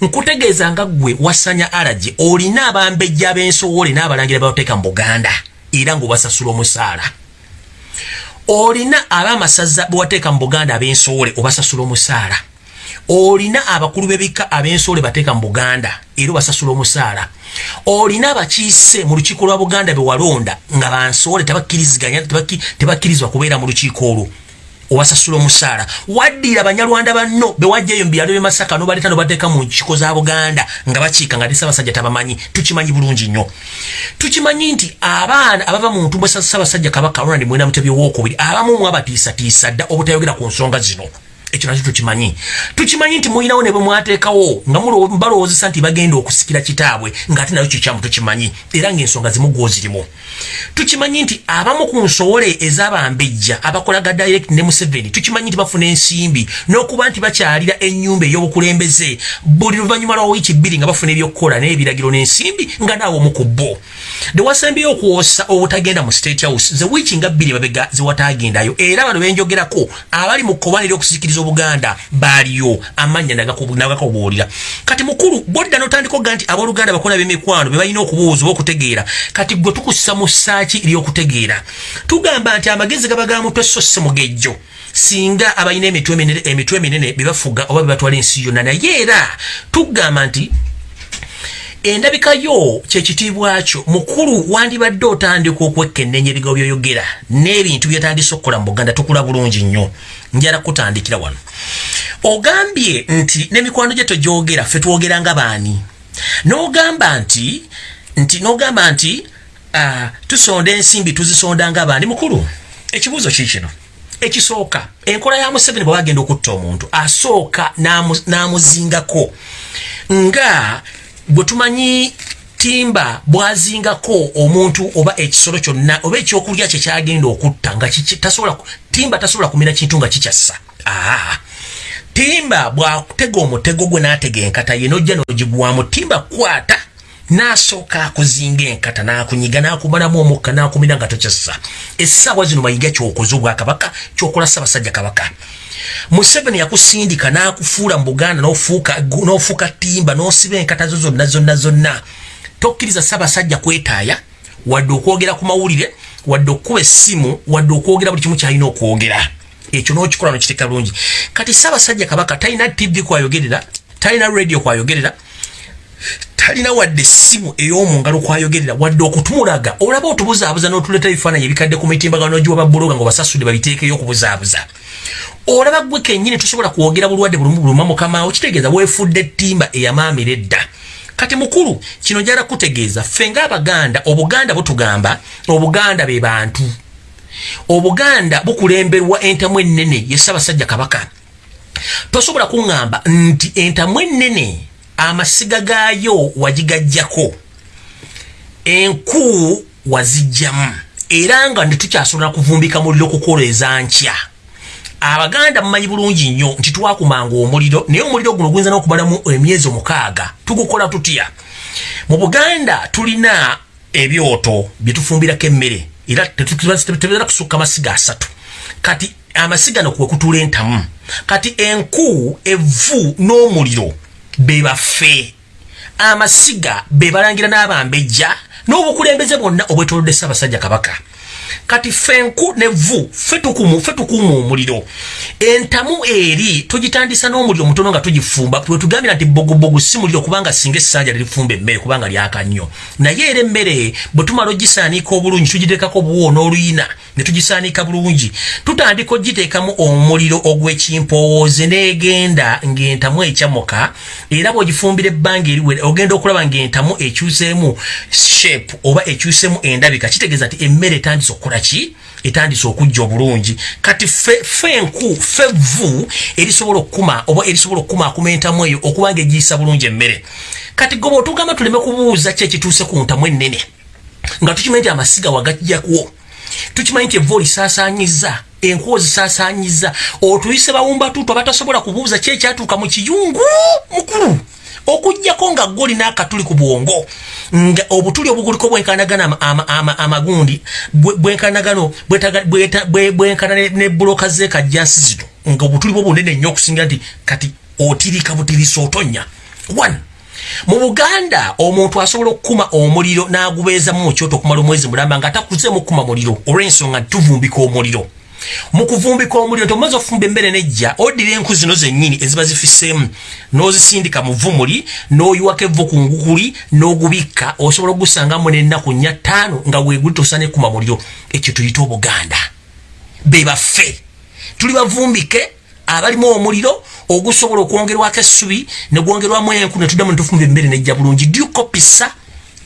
Nkutegeeza nga ggwe wasanya alagi olina abambejja ab'ensowoole n'abalangira babateeka mu buganda era ng'obasasula omusaala. Olina ab'amasaza bewateeka mu buganda ab'ensowoole obasasula omusaala. Olina abakulu b'ebika ab'ensowoole bateeka mu buganda era obasasula omusaala olina abakiise mu lukiiko lwa buganda bewalonda nga bansoole tebakkiriziganya tebakkirizibwa kubeera mu lukiiko olwo. Obasasula omusaala. Waddira abanyalwanda banno bewajjayo mubyalo byemasaka nobaleeta nobateeka mu nkiko za buganda nga bakiika nga nesabasajja tabamanyi. Tukimanyi bulungi nnyo. Tukimanyi nti abaana abava mu ntumbwe sabasajja kabaka ronald mwena mutebi owokubiri abamu mu abatiisatiisa dda obutayogera ku nsonga zino ekyo tukimanyi. Tukimanyi nti mulinawo ne bwe mwateekawo nga balowoozesa nti bagenda okusikira kitaabwe ng'ate nayo kikyamu tukimanyi era ng'ensonga zimu gwozirimu tukimanyi nti abamu ku nsowole ez'abambejja abakolaga direct ne museveni tukimanyi nti bafuna ensimbi n'okuba nti bakyalira ennyumba ey'obukulembeze buli luvannyuma lwa wiiki bbiri nga bafuna ebyokukola n'ebiragiro n'ensimbi nga naawe omu ku bo. Dewasembyeyo okwosa obutagenda mu state house ze wiiki nga bbiri babega zewatagendayo era bano benjogerako abali mu kkobanira okusikiriza obuganda baaliyo amannya nagakobuulira kati mukulu bodda notandika oga nti abooluganda bakola b'emikwano be balina okubuuza oba okutegeera kati gwe tukussa mu ssaaki ery'okutegeera. Tugamba nti amagezi gaba ga mutwe so si mugejjo singa abalina emitwe eminene bebafuga oba bebatwala ensi yonna. Naye era tugamba nti endabika yo kyekitiibwa kyo mukulu wandibadde otandika okwekennenya ebigawo byoyogera n'ebintu byetandise okukola mu buganda tukula bulungi nnyo. Njala kutandikira wano. Ogambye nti n'emikwano gye togyogera ffe twogera nga baani? N'ogamba nti nti n'ogamba nti tusonda ensimbi tuzisonda nga baani? Mukulu ekibuuzo kiikino ekisooka enkola ya museveni bwe bagenda okutta omuntu asooka n'amuzingako nga bwe tumanyi timba bwazingako omuntu oba ekisolo kyonna oba ekyokulya kye kyagenda okutta nga timba tasobola kumira kintu nga kikyassa. Aa timba bwakutega omutego gwe n'atega enkata ye nojja n'ogigwamu timba kwata n'asooka akuzinga enkata n'akunyiga n'akumalamu omukka n'akumira nga tokyassa. Essaawa zino mayiga kyokoze obwakabaka kyokola ssaabasajja kabaka museveni yakusindika n'akufuula mu buganda n'ofuuka timba n'osiba enkata zo zonna zonna zonna. Tokkiriza ssaabasajja kwetaaya wadde okwogera ku mawulire wadde okukuba essimu wadde okwogera buli kimu kyalina okwogera. Ekyo n'okikola nokiteeka bulungi. Kati ssaabasajja kabaka talina tv kwayogerera talina radio kwayogerera talina wadde essimu ey'omungalo kwayogerera wadde okutumulaga olaba otubuzaabuza n'otuleeta ebifaananyi ebikadde ku mitimbagano giwa babuloga nga basasudde babiteekeyo okubuzaabuza olaba gwe kennyini tosobola kwogera bulwadde bulumu buluma mukamaawo kitegeeza weefudde ettimba eyamaamira edda. Kati mukulu kino njala kutegeeza ffe ng'abaganda obuganda butugamba obuganda be bantu. Obuganda bukulemberwa entamu ennene ye ssaabasajja kabaka. Tosobola kuŋŋamba nti entamu ennene amasiga gaayo wagigajjako. Enku wazijjamu era nga netukyasobola kuvumbika muliro kukoleza nkya abaganda mumanyi bulungi nnyo nti twakumanga omuliro naye omuliro guno guyinza n'okubalamu emyezi omukaaga. Tugukola tutya? Mu buganda tulina ebyoto byetufumbirako emmere era tebera kusukka masiga asatu. Kati amasiga nokwekutula entamu. Kati enku evvu n'omuliro bebaffe amasiga bebalangira n'abambejja n'obukulembeze bwonna obwetolodde ssaabasajja kabaka kati fenku ne vu fe tukumu fe tukumu omuliro. Entamu eri tugitandisa n'omuliro mutono nga tugifumba bwe tugambira nti bogobogo si muliro kubanga singa essanja lirifumba emmere kubanga lyaka nnyo naye era emmere bwe tumala ogisaanika obulungi tugiteekako obuwo n'oluyina ne tugisaanika bulungi tutandika ogiteekamu omuliro ogw'ekimpowooze n'egenda ng'entamu ekyamuka era bw'ogifumbira ebbanga eriwe ogenda okulaba ng'entamu ekyuseemu shape oba ekyuseemu endabika kitegeeza nti emmere etandisa okukola ki? Etandise okujja obulungi. Kati fe enku fe vu erisobola okukuma oba erisobola okukumaakuma entamu eyo okuba nga egiyisa bulungi emmere. Kati goba otugamba tuleme kubuuza ki ekituuse ku ntamu ennene nga tukimanyi nti amasiga wagajjakwo tukimanyi nti evva olisaasaanyiza enku ozisaasaanyiza otuyise bawumbatutu abatasobola kubuuza ki ekyatuuka mu kiyungu mukulu okugjako nga goli n'akatuli ku bwongo nga obutuli obuguliko bwenkanagana amagundi bwenkanagano bwenkana ne buloka zekajjansi zino nga obutuli bwo bunene nnyo okusingira nti kati otirika butirisa otonya. One mu buganda omuntu asobola okukuma omuliro n'agubeezamu mu kyoto okumala omwezi mulamba nga atakuzeemu okukuma muliro olw'ensonga nti tuvumbika omuliro mu kuvumbika omuliro nti omaze okufumba emmere nejja oddira enku zino zennyini eziba zifiseemu n'ozisindika mu vumuli n'oyiwako evvu ku ngukuli n'ogubikka osobola okugusangamu n'ennaku nnya ttaano nga weeguli tosana ekuma muliro ekyo tuyita obuganda. Be baffe. Tuli bavumbike abalimu omuliro ogusobola okwongerwako essubi ne gwongerwamu enku ne tuddamu ne tufumba emmere nejja bulungi. Dyukopisa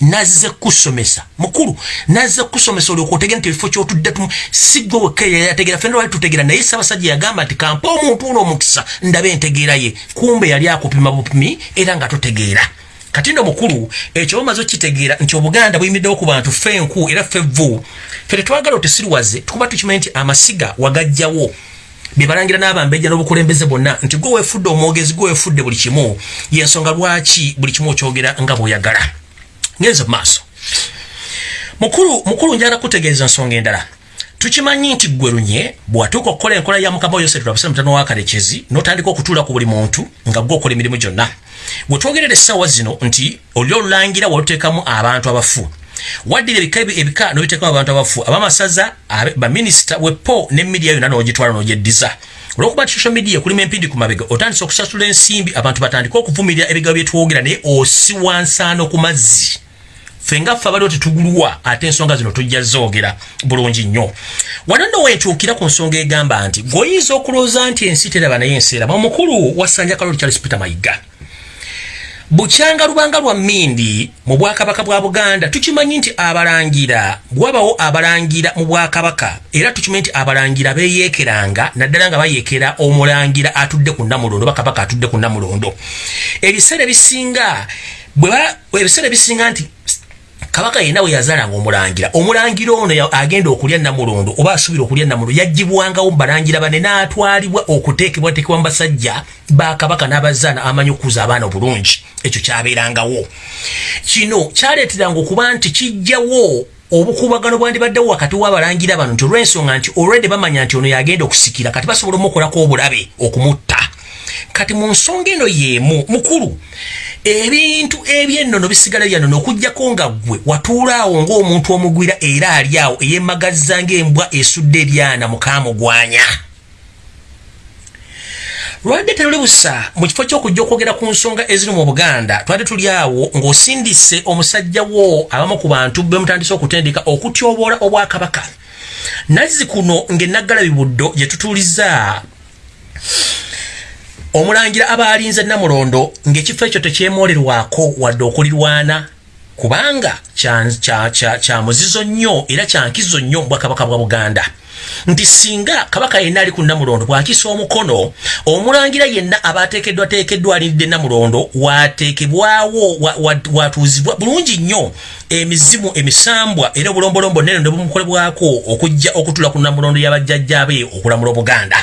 nazze kusomesa. Mukulu nazze kusomesa olyoka otegera nti ekifo kyotudde tumu sigwe wekkeyategera fena lwali tutegera naye sabasajja yagamba nti kampa omuntu ono omukisa ndabe entegeera ye. Kumbe yali akupima bupimi era nga totegeera. Kati ndo mukulu ekyo bamaze okitegeera nti obuganda buyimiriddewo ku bantu fe enku era fe vvu. Fe tetwagala otesiriwaze tukuba tukimanyi nti amasiga wagajjawo. Bebalangira n'abambejja n'obukulembeze bonna nti gwe weefudde omwogezi gwe weefudde buli kimu. Yensonga lwaki buli kimu okyogera nga bw'oyagala ngenze maaso. Mukulu mukulu njala kutegeeza nsonga endala. Tukimanyi nti gwe lunye bwatuuka okukola enkola ya mukama yose tulabuse mutano wa kalekezi n'otandika okutuula ku buli muntu nga gwe okola emirimu gyonna. Bwe twogerera essaawa zino nti oli olulangira waluteekamu abantu abafu. Waddira ebika ebika nobiteekamu abantu abafu. Abamasaza baminisita wepo ne midia yonna n'ogitwala n'ogyeddiza olwokuba nti social media kulimu empindi ku mabega otandisa okusasula ensimbi abantu batandika okuvumirira ebigabo byetwogera naye osiwa nsaano ku mazzi fenga ffe abaliwo tetugulwa ate ensonga zino tujja zoogera bulungi nnyo. Wano nno wentuukira ku nsonga egamba nti gweoyinza okulowooza nti ensi teraba naye ensi eraba omukulu wasanja kaloli charles peter mayiga. Bukyanga lubanga lwa mmindi mu bwakabaka bwa buganda tukimanyi nti abalangira bwabawo abalangira mu bwakabaka era tukimanyi nti abalangira beyeekeranga naddala nga bayeekera omulangira atudde ku namulondo bakabaka atudde ku namulondo. Ebiseera ebisinga ebiseera ebisinga nti kabaka yenna we yazaalanga omulangira omulangira ono agenda okulya namulondo oba asuubira okulya namulondo yagibwangawo mubalangira bane n'atwalibwa okuteekebwateekebwa mu basajja bakabaka n'abazaana amanyi okuza abaana obulungi. Ekyo kyabeerangawo. Kino kyaleeteranga okuba nti kijjawo obukubagano bwandibaddewo wakati w'abalangira bano nti olw'ensonga nti olwedde bamanya nti ono yagenda okusikira kati basobola omukolako obulabe okumutta kati mu nsonga eno y'emu mukulu ebintu ebyennono bisigala byanono okugjako nga gwe watuulaawo ng'omuntu omugwira era ali awo eyemagazza ng'embwa esudde ebyana mukamugwanya lwadde teruli busa mu kifo ky'okujja okwogera ku nsonga eziri mu buganda twadde tuli awo ng'osindise omusajja wo abamu ku bantu bemutandise okutendeka okutyoboola obwakabaka. Nazzi kuno ng'enaggala bibuddo gye tutuuliza omulangira abalinze namulondo ng'ekifo ekyo tekyemwolerwako wadde okulirwana kubanga kya muzizo nnyo era kyankizo nnyo mubwakabaka bwa buganda. Nti singa kabaka yenna ali ku namulondo bwakisa omukono omulangira yenna abateekeddwateekeddwa alindidde namulondo wateekebwawo watuuzibwa bulungi nnyo emizimu emisambwa era obulombolombo nene ne bumukolebwako okujja okutula ku namulondo y'abajjajjabe okulamula obuganda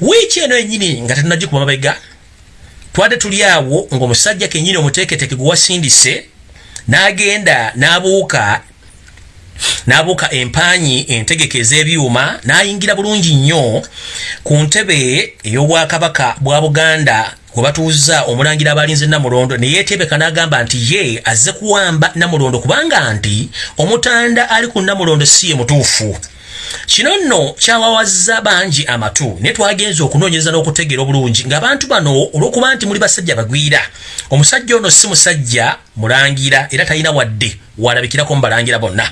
wiiki eno enyini nga tetunagikuba mabega twadde tuli awo ng'omusajja kenyini omuteeketeke gwe wasindise n'agenda n'abuuka n'abuuka empanyi entegeke ez'ebyuma n'ayingira bulungi nnyo ku ntebe ey'obwakabaka bwa buganda we batuuza omulangira abalinze namulondo neyeetebeka n'agamba nti ye azze kuwamba namulondo kubanga nti omutanda ali ku namulondo si ye mutuufu kino nno kyawawazza bangi amatu naye twagenza okunoonyereza n'okutegeera obulungi ng'abantu bano olw'okuba nti muli basajja bagwira. Omusajja ono si musajja mulangira era talina wadde walabikirako mu balangira bonna.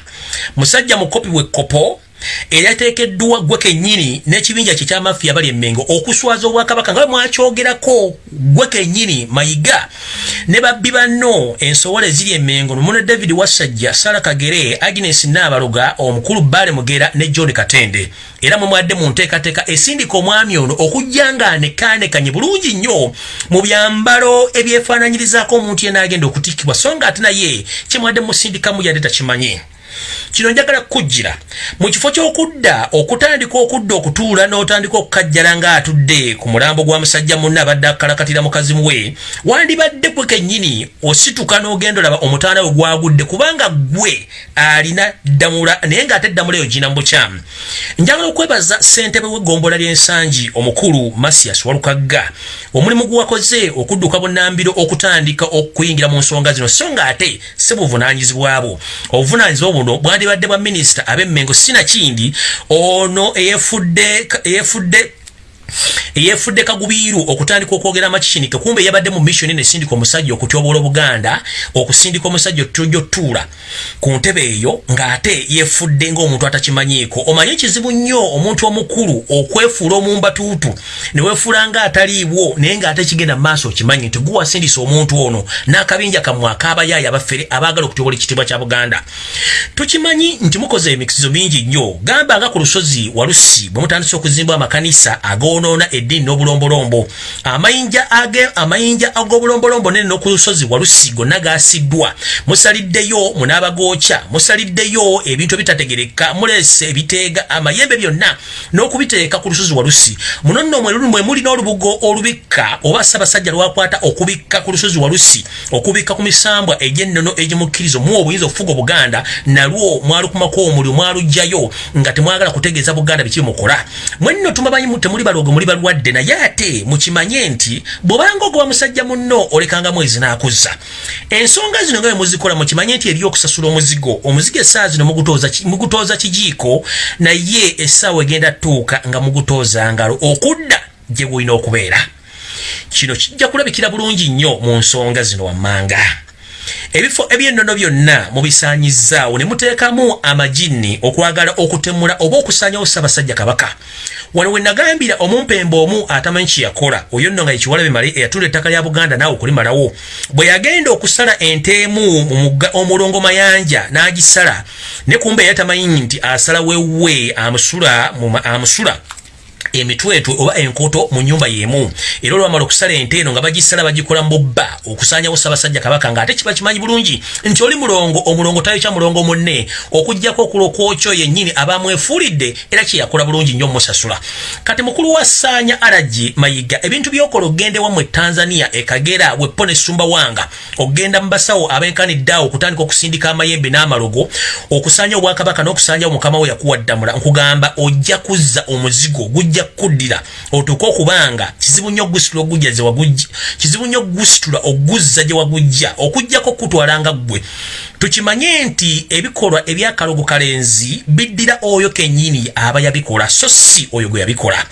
Musajja mukopi wekkopo eryateekeddwa gwe kennyini n'ekibinja kye kyamafiya bali emmengo okuswaza obwakabaka nga bwe mwakyogerako gwe kennyini mayiga. Ne babbi banno ensowola eziri emmengo. Nomune david wasajja sara kagere agnes naabaluga omukulu baale mugera ne john katende. Era mumwadde mu nteekateeka esindika omwami ono okujja nga anekanekanye bulungi nnyo mu byambalo ebyefaananyirizaako omuntu yenaagenda okutikkibwa so nga ate naye kyemwadde musindikamu yadde takimanyi kino njagala kukujjira mu kifo ky'okudda okutandika okudda okutuula n'otandika okukajjala ng'atudde ku mulambo gwa musajja munne abadde akalakatira mukazi we wandibadde gwe kennyini osituka n'ogenda olaba omutaana we gwagudde kubanga gwe alina ddamula naye ng'ate eddamula eyo gina mubukyamu njagala okwebaza ssentebe w'eggombola ly'ensangi omukulu masias walukagga omulimu gwe wakoze okudduka bunnambiro okutandika okuyingira mu nsonga zino so ng'ate si buvunaanyizibwabo obuvunaanyizibwa buno bwandibadde bwa minisita ab'emmengo sinakindi ono eyefudde eyefudde kagubiiru okutandika okwogera amakikinike kumbe yabadde mu missioni nesindika omusajja okutyobola obuganda okusindika omusajja otutojo tuula ku ntebe eyo ng'ate yefudde ng'omuntu atakimanyiiko. Omanye kizibu nnyo omuntu omukulu okwefuula omumbatuutu ne weefuula ng'ataliibwo naye ng'ate kigenda mu maaso okimanyi nti guwasindisa omuntu ono n'akabinja kammwe akaabayaaya abaffere abaagala okutyobola ekitiibwa kya buganda. Tukimanyi nti mukoze emikisizo mingi nnyo gamba nga ku lusozi walusi bwe mutandise okuzimba amakanisa agoonoona eddiini n'obulombolombo. Amayinja ag'obulombolombo nene n'oku lusozi walusi gonna gaasiddwa musaliddeyo munaabagooca musaliddeyo ebintu ebitategereka muleese ebiteega amayembe byonna n'okubiteeka ku lusozi walusi. Muno nno mwe mulina olubugo olubikka oba ssaabasajja lwakwata okubikka ku lusozi walusi okubikka ku misambwa egy'ennono egimukkirizo muwa obuyinza okufuga obuganda nalwo mwalukumako omuliro mwalugjayo nga temwagala kutegeeza buganda biki mukola mwenno tumabanyi temuli balogo muli balwadde naye ate mukimanye nti bwobanga ogoba musajja munno olekanga mwezi n'akuzza ensonga zino nga bemuzikola mukimanye nti eri okusasula omuzigo omuzigo essaawa zino mugutooza kijiiko naye essaawa egenda tuuka nga mugutooza ngalo okudda gye bulina okubeera. Kino kijja kulabikira bulungi nnyo mu nsonga zino wammanga ebifo ebyennono byonna mubisaanyizaawo ne muteekamu amajinni okwagala okutemula oba okusaanyawo ssaabasajja kabaka. Wano we nagambira omumpembe omu atamanyi kyeyakola oyo nno nga yekiwalabe male eyatula ettaka lya buganda naawe okulimalawo. Bwe yagenda okusala enteemu mu omulongo mayanja n'agisala ne kumbe eyatamanyi nti asala wewe amusula emitwetwe oba enkoto mu nyumba yemu. Era olwamala okusala ente eno nga bagisala bagikola mubba okusanyawo ssaabasajja kabaka ngaate kiba kimanyi bulungi nti oli mulongo omulongo tayo kya mulongo munne okugjako okulokwokyo yennyini abamwefuulidde era kyeyakola bulungi nnyo musasula kati mukulu wa ssaanya aragi mayiga ebintu byokola ogende wammwe tanzania ekagera wepo nesumba wanga okgenda mu basawo abenkaniddeawo okutandika okusindika amayembe n'amalogo okusanya obwakabaka n'okusanyawo mukama we yakuwaddamula nkugamba ojja kuzza omuzigo gujja kuddira. Otuuke okubanga kizibu nnyo ogusitula ogujja ze wagujja kizibu nnyo ogusitula oguzza gye wagujja okujjako kutwalanga ggwe tukimanye nti ebikolwa ebyakalogo kalenzi biddira oyo kennyini aba yabikola so si oyo gwe yabikola.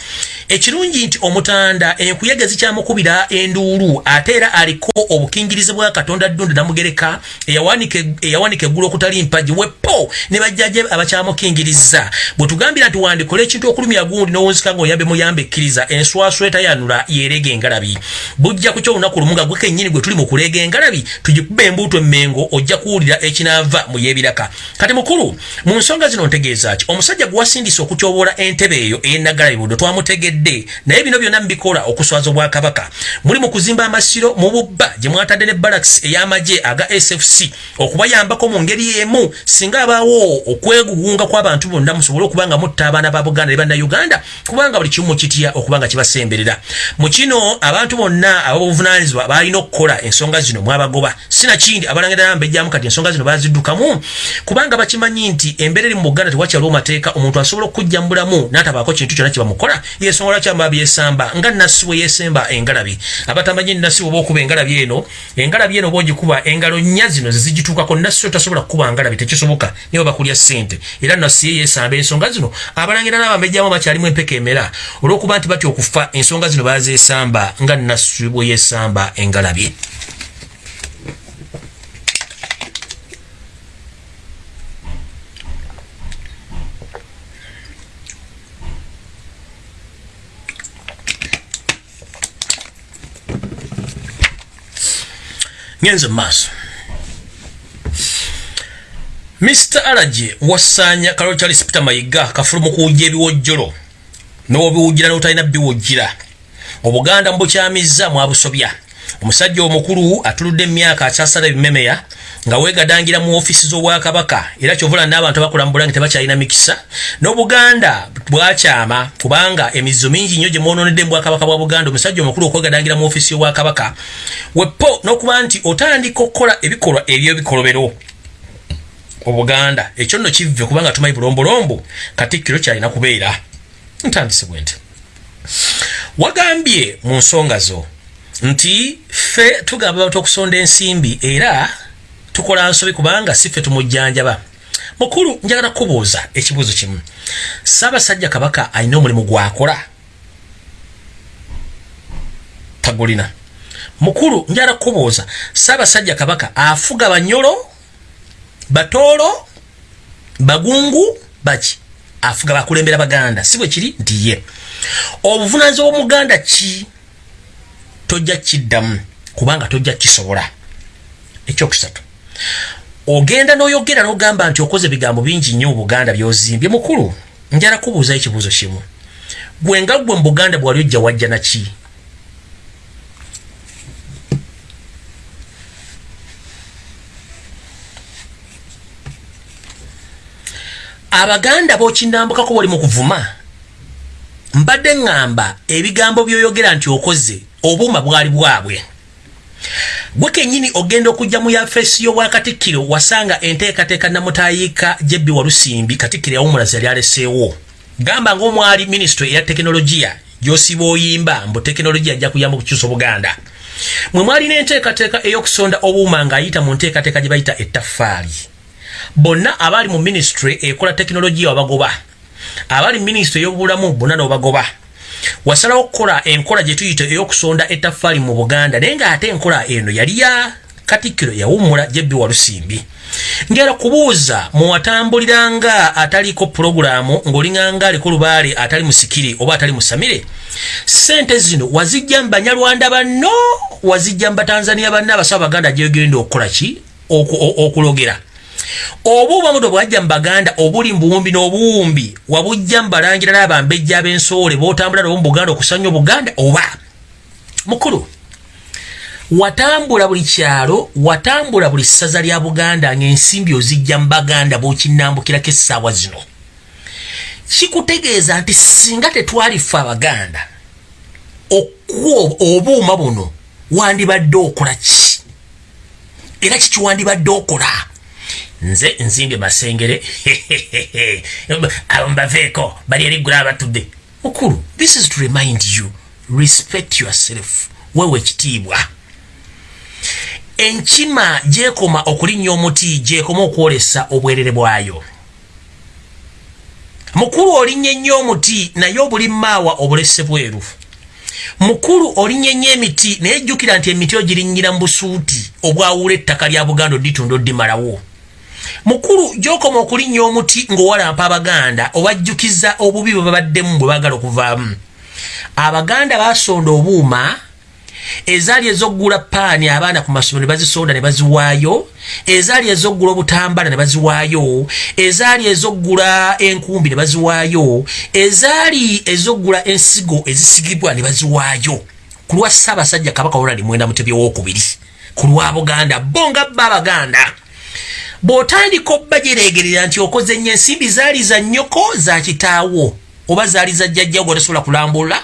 Ekirungi nti omutanda enkuyege zikyamukubira enduulu ate era aliko obukingirizi bwa katonda ddundu namugereka eyawanika eggulu okutali mpaji wepo ne bajjaje abakyamukingiriza bwe tugambira nti wandikola ekintu okulumya gundi n'owunzika ngaoyambe muyambe ekkiriza enswaswa etayanula yereega engalabi. Bujja ku kyo olunaku lumu nga gwe kennyini gwe tuli mu kuleega engalabi tugikuba embuuto emmengo ojja kuwulira ekinaava mu yebiraka kati mukulu mu nsonga zino ntegeeza ki? Omusajja gwe wasindisa okutyobola entebe eyo ey'ennagalabi buddo twamutegedde. Naye bino byonna mubikola okuswaza obwakabaka. Muli mu kuzimba amasiro mu bubba gye mwatadde ne baraks ey'amagye aga sfc okubayambako mu ngeri emu singa abaawo okwegugunga kw'abantu bonna musobole okuba nga mutta abaana ba buganda ne bannayuganda kubanga buli kimu mukitya okuba nga kibasemberera. Mu kino abantu bonna ababuvunanyizibwa balina okukola ensonga zino mwabagoba. Sinakindi abalangira nambejjamu kati ensonga zino baziddukamu kubanga bakimanyi nti embeera eri mu buganda tewakyaliwo mateeka omuntu asobola okujja mu bulamu n'atabaako kintu kyonna kyebamukola yensonga lwaki aba byesamba nga nassi bwe yesemba engalabi. Abatamanyi nassi bweoba okuba engalabi eno engalabi eno oba ogikuba engalo nnya zino zezigituukako nassi otasobola kukuba ngalabi tekisoboka niwe bakulya ssente. Era nassi ye yesamba ensonga zino abalangira n'abambejjamu bakyalimu empeka emera olw'okuba nti batya okufa ensonga zino bazesamba nga nassi bwe yesamba engalabi ngenze maaso. Mr alaje wasanya kalo charles peter mayiga kafulumu kuwujja ebiwojjolo n'obiwujjira n'otalina biwujjira. Obuganda mbukyamizza mwabusobya. Omusajja omukulu atuludde emyaka akyasala ebimemeya nga wegadangira mu ofisi z'obwakabaka era kyovula n'abantu abakola mu bulange tebakyalina mikisa n'obuganda bwakyama kubanga emizizo mingi nnyo gye mwononedde mu bwakabaka bwa buganda omusajja omukulu okwegadangira mu ofisi y'obwakabaka wepo n'okuba nti otandika okukola ebikolwa ebyobikolobero obuganda ekyo nno kivve kubanga tumanyi bulombolombo katikkiro kyalina kubeera. Ntandise bwe nti. Wagambye mu nsonga zo nti ffe tugamba bantu okusonda ensimbi era tukola nsobi kubanga si ffe tumujjanjaba. Mukulu njagala kubuuza ekibuuzo kimu. Ssaabasajja kabaka alina omulimu gwakola? Gulina mukulu njala kubuuza saabasajja kabaka afuga banyolo batoolo bagungu baki? Afuga bakulembera baganda. Si bwe kiri? Nti ye obuvunanyizibwa bwomuganda ki? Tojja kiddamu kubanga tojja kisobola. Ekyokusatu ogenda n'oyogera n'ogamba nti okoze bigambo bingi nnyo obuganda byozimbye. Mukulu njala kubuuzayo ekibuuzo kimu. Gwe nga gwe mu buganda bwali ojja wajja naki abaganda bokinambukako bali mu kuvuma. Mbadde ŋŋamba ebigambo byoyogera nti okoze obuuma bwali bwabwe gwe kennyini ogenda okujja mu yafeesi y'obwakatikkiro wasanga enteekateeka namutayiika jebbi walusimbi katikkiro yawumulazi yali aleseewo. Gamba ngaomwali minisitule eya tekinologiya gyosiba oyimba mbu tekinologiya ajja kuyamba okukyusa obuganda. Mwe mwalina enteekateeka ey'okusonda obuuma ng'ayita mu nteekateeka gye bayita ettaffaali bonna abali mu minisitule ekola tekinologiya wabagoba abali minisitule ey'obulamu bonna n'obagoba wasalawo okukola enkola gye tuyita ey'okusonda ettaffaali mu buganda naye ng'ate enkola eno yali ya katikkiro yawummula jebbi walusimbi. Ngera kubuuza muwatambuliranga ataliko pulogulaamu ng'olinganga aliko lubaale atali musikire oba atali musamire sente zino wazijja mu banyalwanda banno? Wazijja mu batanzania banna abasaba baganda gyegenda okukola ki? Okulogera obuuba muto bwajja mu baganda obuli mu buwumbi n'obuwumbi wabujja mu balangira n'abambejja ab'ensoole b'otambula nabo mu buganda okusanya obuganda oba? Mukulu watambula buli kyalo watambula buli ssaza lya buganda ng'ensimbi ozijja mu baganda b'okinnambukirako essaawa zino. Kikutegeeza nti singa tetwalifa abaganda obuuma buno wandibadde okola ki? Era kikiwandibadde okola nze nzimbye masengere. Mbaveeko bali eriggula abatudde. Mukulu this is to remind you respect yourself. Wewe ekitiibwa. Enkima gyekoma okulinnya omuti gyekoma okwolesa obwerere bwayo. Mukulu olinnya ennyo omuti naye obuli maawa obulese bweru. Mukulu olinnya ennyo emiti naye jjukira nti emiti ogirinnyira mu busuuti obwawula ettaka lya buganda oditunda oddimalawo mukulu gyokoma okulinnya omuti ng'owalampa abaganda obajjukiza obubi bwe babaddemu bwe baagala okuvaamu. Abaganda basonda obuuma ezaali ezoggula paani abaana ku masomero ne bazisonda ne baziwaayo ezaali ezoggula obutambala ne baziwaayo ezaali ezoggula enkumbi ne baziwaayo ezaali ezoggula ensigo ezisigibwa ne baziwaayo. Ku lwa ssaabasajja kabaka olali mwenda mutebi owokubiri ku lwa buganda bo nga bba abaganda bw'otandika obba gyereegerera nti okoze ennyo ensimbi zaali za nnyoko za kitaawo oba zaali za jjajjawo gweotasobola kulambula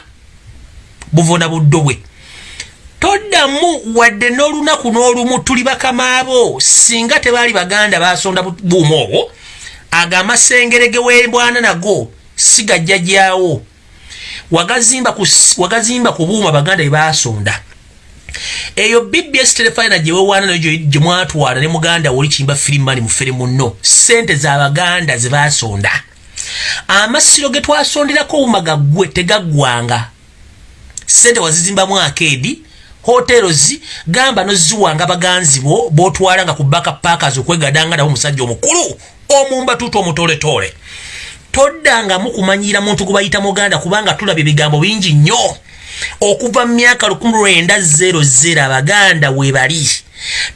buvuna buddo bwe. Toddamu wadde n'olunaku n'olumu tuli bakamaabo singa tebaali baganda basonda buuma obwo ago amasengere ge weebwana nago si gajjajjaawo wagazimba ku buuma baganda bye basonda eyo bbs telefina gyewewaana nayo gyemwatwala ne muganda woli kimba firimani mufere muno sente zabaganda zebasonda amasiro ge twasonderako obumaga gwe tegaggwanga. Sente wazizimbamu akeedi hotelos gamba noziwanga baganzi bo botwala nga ku baka pakas okwegadanga nabo omusajja omukulu omumba tutu omutoletole toddangamu kumanyira muntu gubayita muganda kubanga tulaba ebigambo bingi nnyo okuva mu myaka 1900 abaganda webali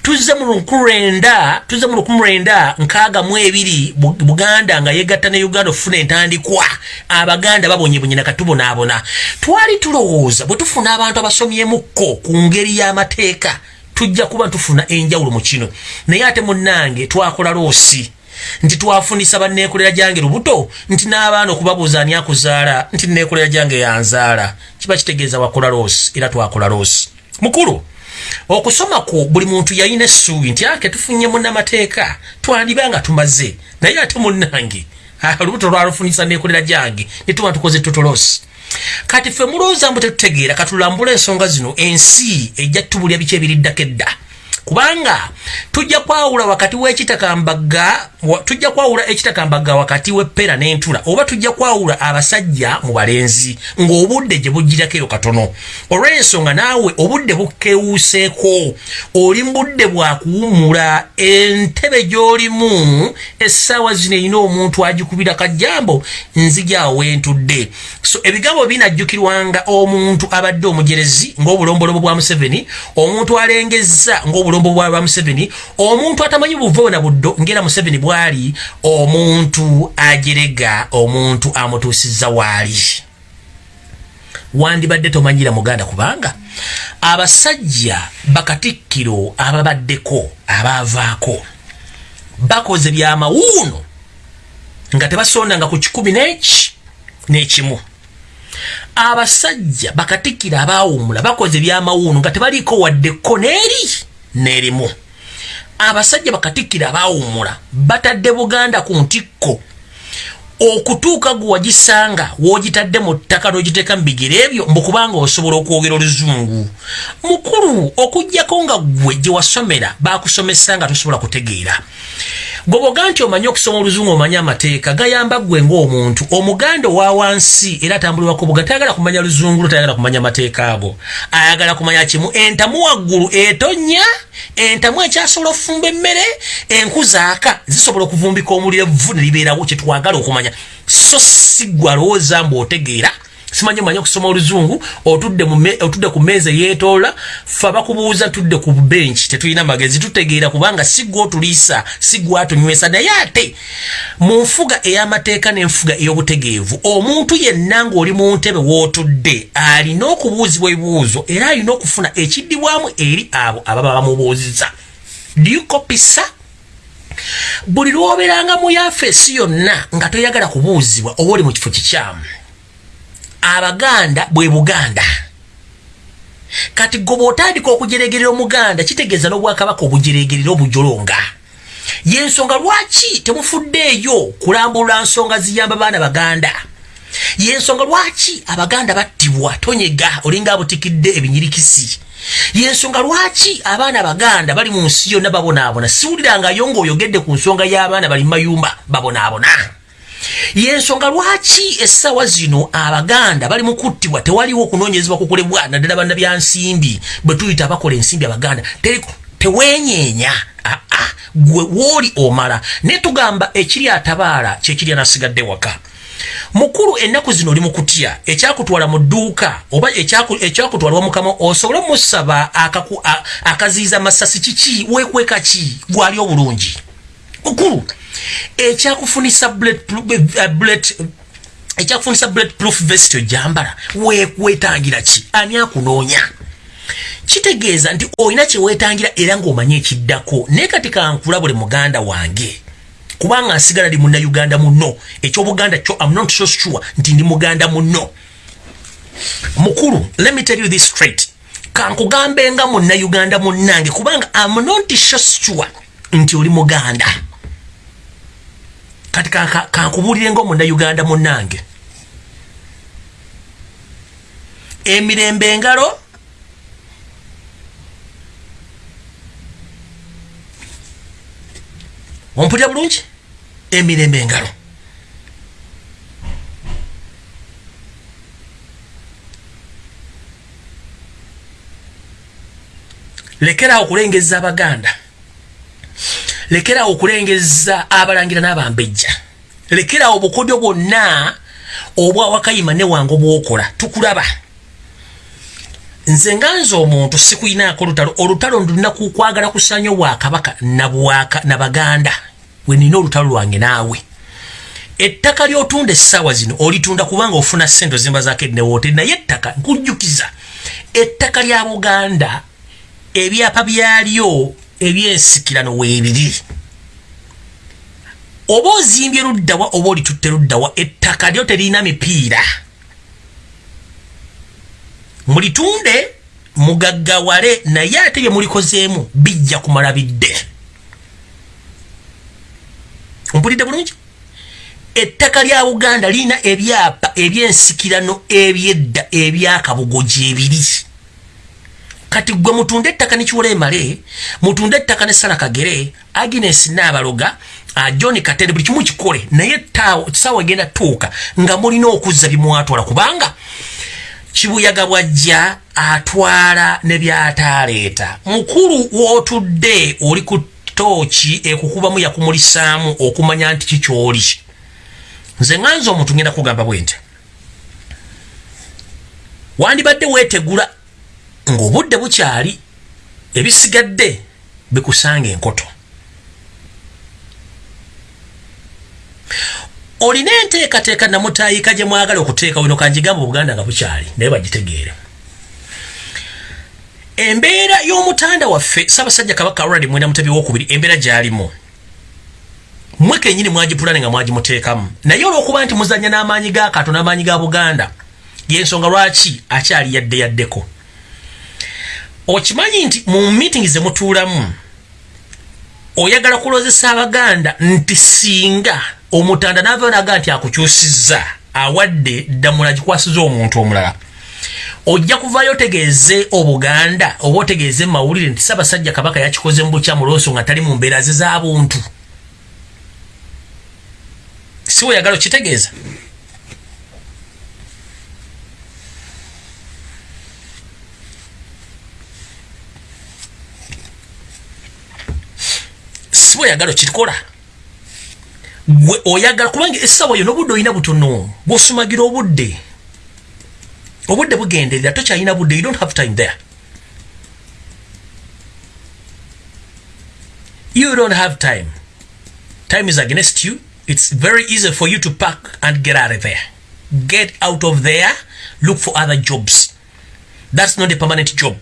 tuzze mu 1962 buganda nga yegatta ne uganda okufuna entandikwa. Abaganda babonyebonye nakatubonaabona twali tulowooza bwe tufuna abantu abasomyemukko ku ngeri y'amateeka tujja kuba tufuna enjawulo mu kino. Naye ate munnange twakola loosi nti twafunisa banneekolera gyange lubuto nti n'abaana okubabuuza ani akuzaala nti neekolera gyange yanzaala. Kiba kitegeeza wakola loosi era twakola loosi. Mukulu okusoma kwo buli muntu yalina essuubi nti ake tufunye munnamateeka twandiba nga tumaze naye ate munnange. Olubuto lwalufunisa neekolera gyange ne tuba tukoze totolosi kati ffe mulowooza mbu tetutegeera katulambula ensonga zino ensi ejja tubulya biki ebiriddako edda kubanga tujja kwawula wakati w'ekitakambaga tujja kwawula ekitakambaga wakati w'eppera n'entula oba tujja kwawula abasajja mu balenzi ng'obudde gye bugirako eyo katono. Olw'ensonga naawe obudde bukewuuseeko oli mu budde bwakuwumula entebe gy'olimu essaawa zino erina omuntu agikubira kajjambo nzijaawo wentudde so ebigambo binajjukirwanga omuntu abadde omujerezi ng'obulombolobo bwa museveni omuntu alengezza ng'obulombo bwa museveni omuntu atamanyi buvo na buddo ngera museveni bwali omuntu ajerega omuntu amutuusizza waali wandibadde tomanyira muganda kubanga abasajja bakatikkiro ababaddeko abaavaako bakoze byamawuuno nga tebasondanga ku kikumi neki nekimu. Abasajja bakatikkiro abaawumula bakoze byamawuuno nga tebaliiko waddeko neeri neerimu abasajja bakatikkiro abaawumula batadde buganda ku ntikko okutuuka gwe wagisanga woogitadde mu ttaka n'ogiteeka mu bigere ebyo mbukubanga osobola okwogera oluzungu. Mukulu okugjako nga gwe gye wasomera baakusomesa nga tosobola kutegeera. Gwoboga nti omanyi okusoma oluzungu omanyi amateeka gayamba gwe ngaomuntu omuganda owa wansi era atambulirwako buga tayagala kumanya luzungu lo tayagala kumanya mateeka ago. Ayagala kumanya kimu entamu waggulu etonya entamu ekyasobola okufumba emmere enku zaaka zisobola okuvumbika omuliro evvu ne libeerawo kyetwagala okumanya so si gwe alowooza mbu otegeera simanyi manyi okusoma oluzungu otudde otudde ku meeza yeetoola fe bakubuuza tudde ku benki tetulina magezi tutegeera kubanga sigwe otuliisa sigwe atunywesa naye ate mu nfuga ey'amateeka n'enfuga ey'obutegeevu omuntu yenna ng'oli mu ntebe w'otudde alina okubuuzibwa ebibuuzo era alina okufuna ekiddibwamu eri abo ababa bamubuuziza dikopisa buli lwoberanga mu yafeesi yonna nga toyagala kubuuzibwa oba oli mu kifo kikyamu. Abaganda bwe buganda. Kati gwe bwotandika okujeregerera omuganda kitegeeza n'obwakabaka obujeregerera obujolonga yensonga lwaki temufuddeeyo kulambulula nsonga ziyamba baana baganda? Yensonga lwaki abaganda battibwa tonyega olinga abutikidde ebinyirikisi yensonga lwaki abaana baganda bali mu nsi yonna babonaabona? Siwulirangayo ngaoyogedde ku nsonga y'abaana bali mu mayumba babonaabona. Yensonga lwaki essaawa zino abaganda bali mukuttibwa tewaliwo okunoonyezebwa kukolebwa naddala banna byansimbi bwe tuyita abakola ensimbi abaganda. Tewenyeenya aa gwe wooli omala. Naye tugamba ekiri atabaala kyekiri anasigadde waka mukulu ennaku zino oli mukutya ekyakutwala mu dduuka oba ekyakutwalwa mukama osobole musaba akaziiza masasi kiki? Weekweka ki? Gwali obulungi. Mukulu ekyakufunisa ekyakufunisa bullet proof vest ojambala wetangira ki? Ani akunoonya? Kitegeeza nti olina kyewetangira era ng'omanye ekiddako. Naye kati kankula buli muganda wange kubanga nsigala ndi munnayuganda muno ekyobuganda kyo am not so sure nti ndi muganda muno mukulu let me tell you this straight. Kankugambe nga munnayuganda munnange kubanga am not so sure nti oli muganda. Kati kankubulire nga omunnayuganda munnange. Emirembe engalo ompulira bulungi? Emirembe engalo. Lekerawo okulengeza abaganda. Lekerawo okulengeza abalangira n'abambejja. Lekerawo obukodyo bwonna obwawakayima ne wange obwokola tukulaba nze nga nze omuntu sikuyinaako olutalo. Olutalo ndulina kukwagala kusanya obwakabaka nabaganda we nina olutalo lwange naawe. Ettaka lyotunda essaawa zino olitunda kubanga ofuna sente ozimba zaako enewote naye ettaka nkujjukiza. Ettaka lya buganda ebyapa byalyo ebyensikirano weebiri oba ozimbye luddawa oba olitutte luddawa ettaka lyo terina mipiira mulitunde mugaggawale naye ate bye mulikozeemu bijja kumala bidde. Ompulidde bulungi? Ettaka lya buganda lirina ebyapa ebyensikirano ebyedda ebyakabugoji ebiri. Kati gwe mutunda ettaka nekiwola emale mutunda ettaka ne sala kagere agnes naabaloga uh, john katende buli kimu kikole naye saawa egenda tuuka nga mulina okuzza bimwatwala kubanga kibuyaga bwajja atwala ne byataleeta. Mukulu wootudde oli ku tooki ekukubamu yakumulisaamu okumanya nti kikyoli nze nganza omuntu ngenda kugamba bwe nti wandibadde weetegula ng'obudde bukyali ebisigadde bikusanga enkoto olina enteekateeka namutaayika gye mwagala okuteeka wino kanjigamba obuganda nga bukyali naye bagitegeere. Embeera y'omutanda waffe saabasajja kabaka alradi mwenda mutebi wokubiri embeera gyalimu. Mwe kenyini mwagipulane nga mwagimuteekamu naye olwokuba nti muzanya n'amaanyi ga kato n'amaanyi ga buganda yensonga lwaki akyali yadde yaddeko? Okimanyi nti mu meeting zemutuulamu oyagala kulozesa abaganda nti singa omutanda navayo naga nti akukyusizza awadde ddamula gikwasiza omuntu omulala. Ojja kuvayo otegeeze obuganda oba otegeeze mawulire nti sabasajja kabaka yakikoze mu bukya mulooso nga tali mu mbeera ze z'abuntu si weyagala okitegeeza? Si weyagala okikola gwe oyagala kubanga essaawa yo n'obudde olina butono bw'osumagira obudde obudde bugenderera tokyalina budde you don't have time there. You don't have time. Time is against you. It's very easy for you to pack and get out of there. Get out of there look for other jobs. That's not a permanent job.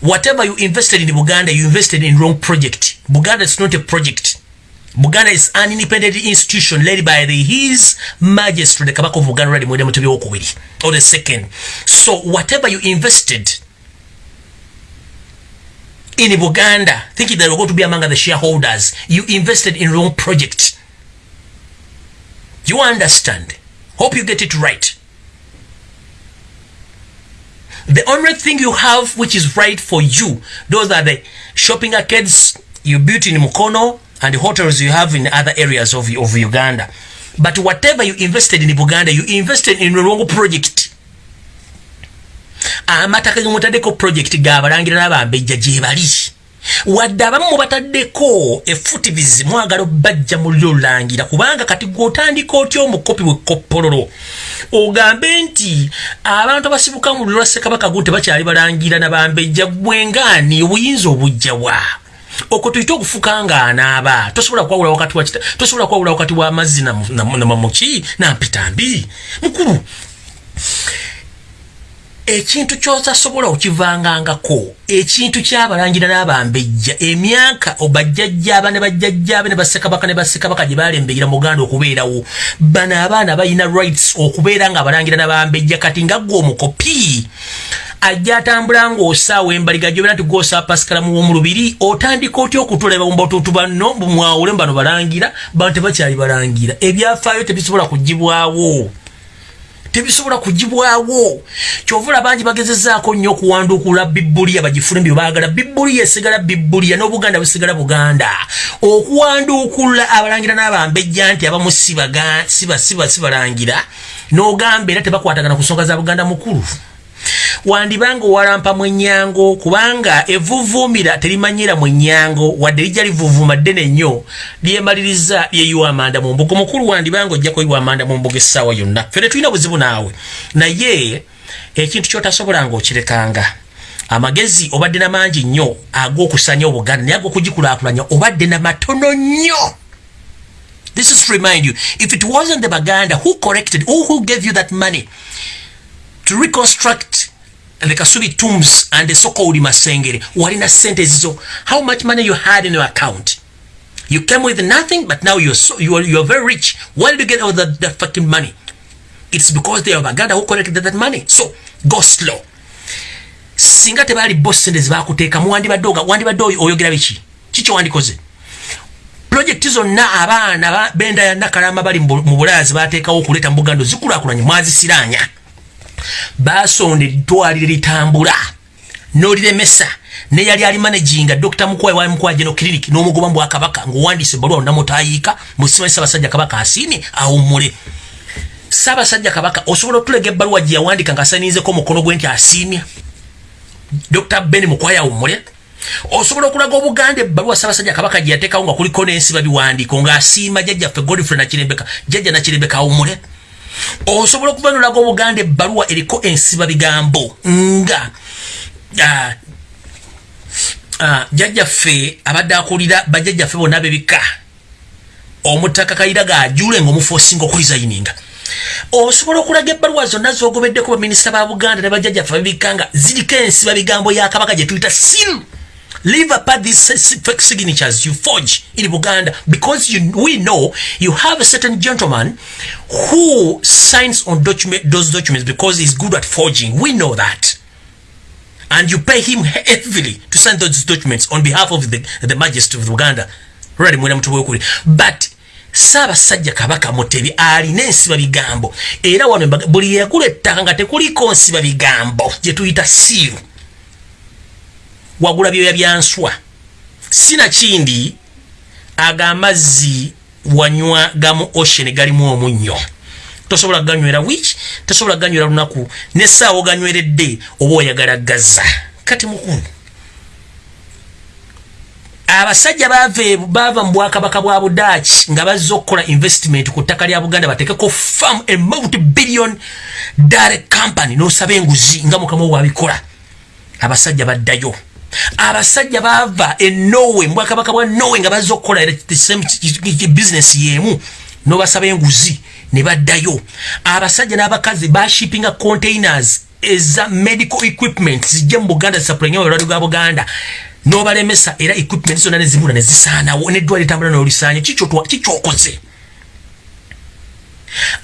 Whatever you invested in buganda you invested in wrong project. Buganda is not a project buganda is an independent institution led by the his majesty the kabaka of buganda or the second. So whatever you invested in buganda thinking that you're going to be among the shareholders you invested in wrong project. You understand? Hope you get it right. The only thing you have which is right for you those are the shopping arcades you built in mukono and hotels you have in other areas of, of uganda. But whatever you invested in buganda you invested in wrong project. Amataka gemutaddeko project gabalangira n'abambejja gyebali wadde abamu mubataddeko efutivizi mwagala obajja muliro lulangira kubanga kati gweotandika otya omukopi wekoppololo ogambe nti abantu abasibuka mu luliro lwa ssekabaka gu tebakyali balangira nabambejja gwengaani obuyinza obujjawa okwo tuyite okufuka nga anaaba. Tosobola kwawula wakati tosobola kwawula wakati w'amazzi namamuki nampitambi mukulu ekintu kyotasobola okivangangako ekintu kyabalangira n'abambejja emyaka obajjajjaaba ne bajjajjaabe ne bassekabaka ne bassekabaka gye balembeera muganda okubeerawo. Bano abaana balina rights okubeera nga abalangira n'abambejja kati nga gwe omukopi ajja atambula ng'osaawa embaliga gyobera nti gwosaa pasikalamu w'omulubiri otandika otya okutuleba mubatutu banno bumwawule mu bano balangira? Bano tebakyali balangira. Ebyafaayo tebisobola kugibwawo tebisobola kugibwawo kyovula bangi bagezezaako nnyo okuwanduukula bibuliya bagifune mbyo baagala. Bibuliya esigala bibuliya n'obuganda busigala buganda. Okuwanduukula abalangira n'abambejja nti abamu sibalangira n'ogamba era tebakwatagana ku nsonga za buganda mukulu wandibanga owalampa mwenyango kubanga evuvuumira terimanyira mwenyango wadde lijja livuvuuma ddene nnyo. Lyemaliriza lyeyiwa amanda mu mbuga mukulu wandibanga ojja kuyiwa amanda mu mbuga essaawa yonna. Fere tulina buzibu naawe. Naye ekintu kyotasobolanga okirekanga amagezi obadde namangi nnyo ag'okusanya obuganda naye ag'okugikulaakulanya obadde namatono nnyo. This is to remind you if it wasn't the baganda who corrected or who gave you that money to reconstruct the Kasubi tombs and the so-called Masengere. Walina sentes so how much money you had in your account? You came with nothing, but now you're so you are you are very rich. Where did you get all that, that fucking money? It's because they are Baganda who collected that money. So go slow. Singa tebali boss sente zibakuteeka muwandibadde wandibadde oyogera biki kiki wandikoze projekiti zonna abaana benda ya nakalama bali mu bulaya zibateekawo okuleeta mu buganda zikulaakulanye mwazisiranya basonda eddwaliro litambula n'oliremesa neyali ali managinga dr mukwayi wa mukwayi geno clinic n'omugoba mu bwakabaka ng'owandiisa ebbaluwa onamutayiika musimanyi ssaabasajja kabaka asiimye awummule. Ssaabasajja kabaka osobola otulega ebbaluwa gye yawandika ng'asaninzeko omukono gwe nti asiimye? Dr ben mukwayi awummule. Osobola okulaga obuganda ebbaluwa ssaabasajja kabaka gye yateekawo nga kuliko n'ensiba biwandiiko ng'asiima jjajjaffe godfrey nakirembeka jjajja nakirembeka awummule osobola okuva nolaga obuganda ebbaluwa eriko ensiba bigambo nga uh, uh, jjajjaffe abadde akulira bajjajjaffe bonna bebika omutaka kayira gaajule ngaomufosinga okulizayininga osobola okulaga ebbaluwa zonna zogobeddeko baminisita ba buganda ne bajjajjaffe babibika nga ziriko ensiba bigambo ya kabaka gye tuyita siru leave apart these fake signatures you forge in Uganda because you, we know you have a certain gentleman who signs on document, those documents because he's good at forging. We know that. And you pay him heavily to sign those documents on behalf of the, the majesty of Uganda. But ssaabasajja kabaka mutebi alina ensiba bigambo era wano buli yagula ettaka nga tekuliko nsiba bigambo gye tuyita siiru wagula byoya byanswa. Sinakindi aga amazzi wanywa gamu ocean galimu omunnyo. Tosobola ganywera wiki tosobola ganywera lunaku. Nesaawa oganyweredde oba oyagala gaza kati mukulu abasajja bava mu bwakabaka bwa budaaki nga bazza okukola investment ku ttaka lya buganda batekeko farm a multi billion dare company nosaba enguzi nga mukama wabikola abasajja baddayo abasajja bava e norway mubwakabaka bwa norway nga bazza okukola bizinesi yemu nobasaba enguzi ne baddayo. Abasajja n'abakazi bashipinga containers eza medical equipment zijja mu buganda zisapulanya olwaliro gwa buganda. Nobalemesa era equipment zonna nezibula nezisaanawo neddwala etambula nolisanya kikyokoze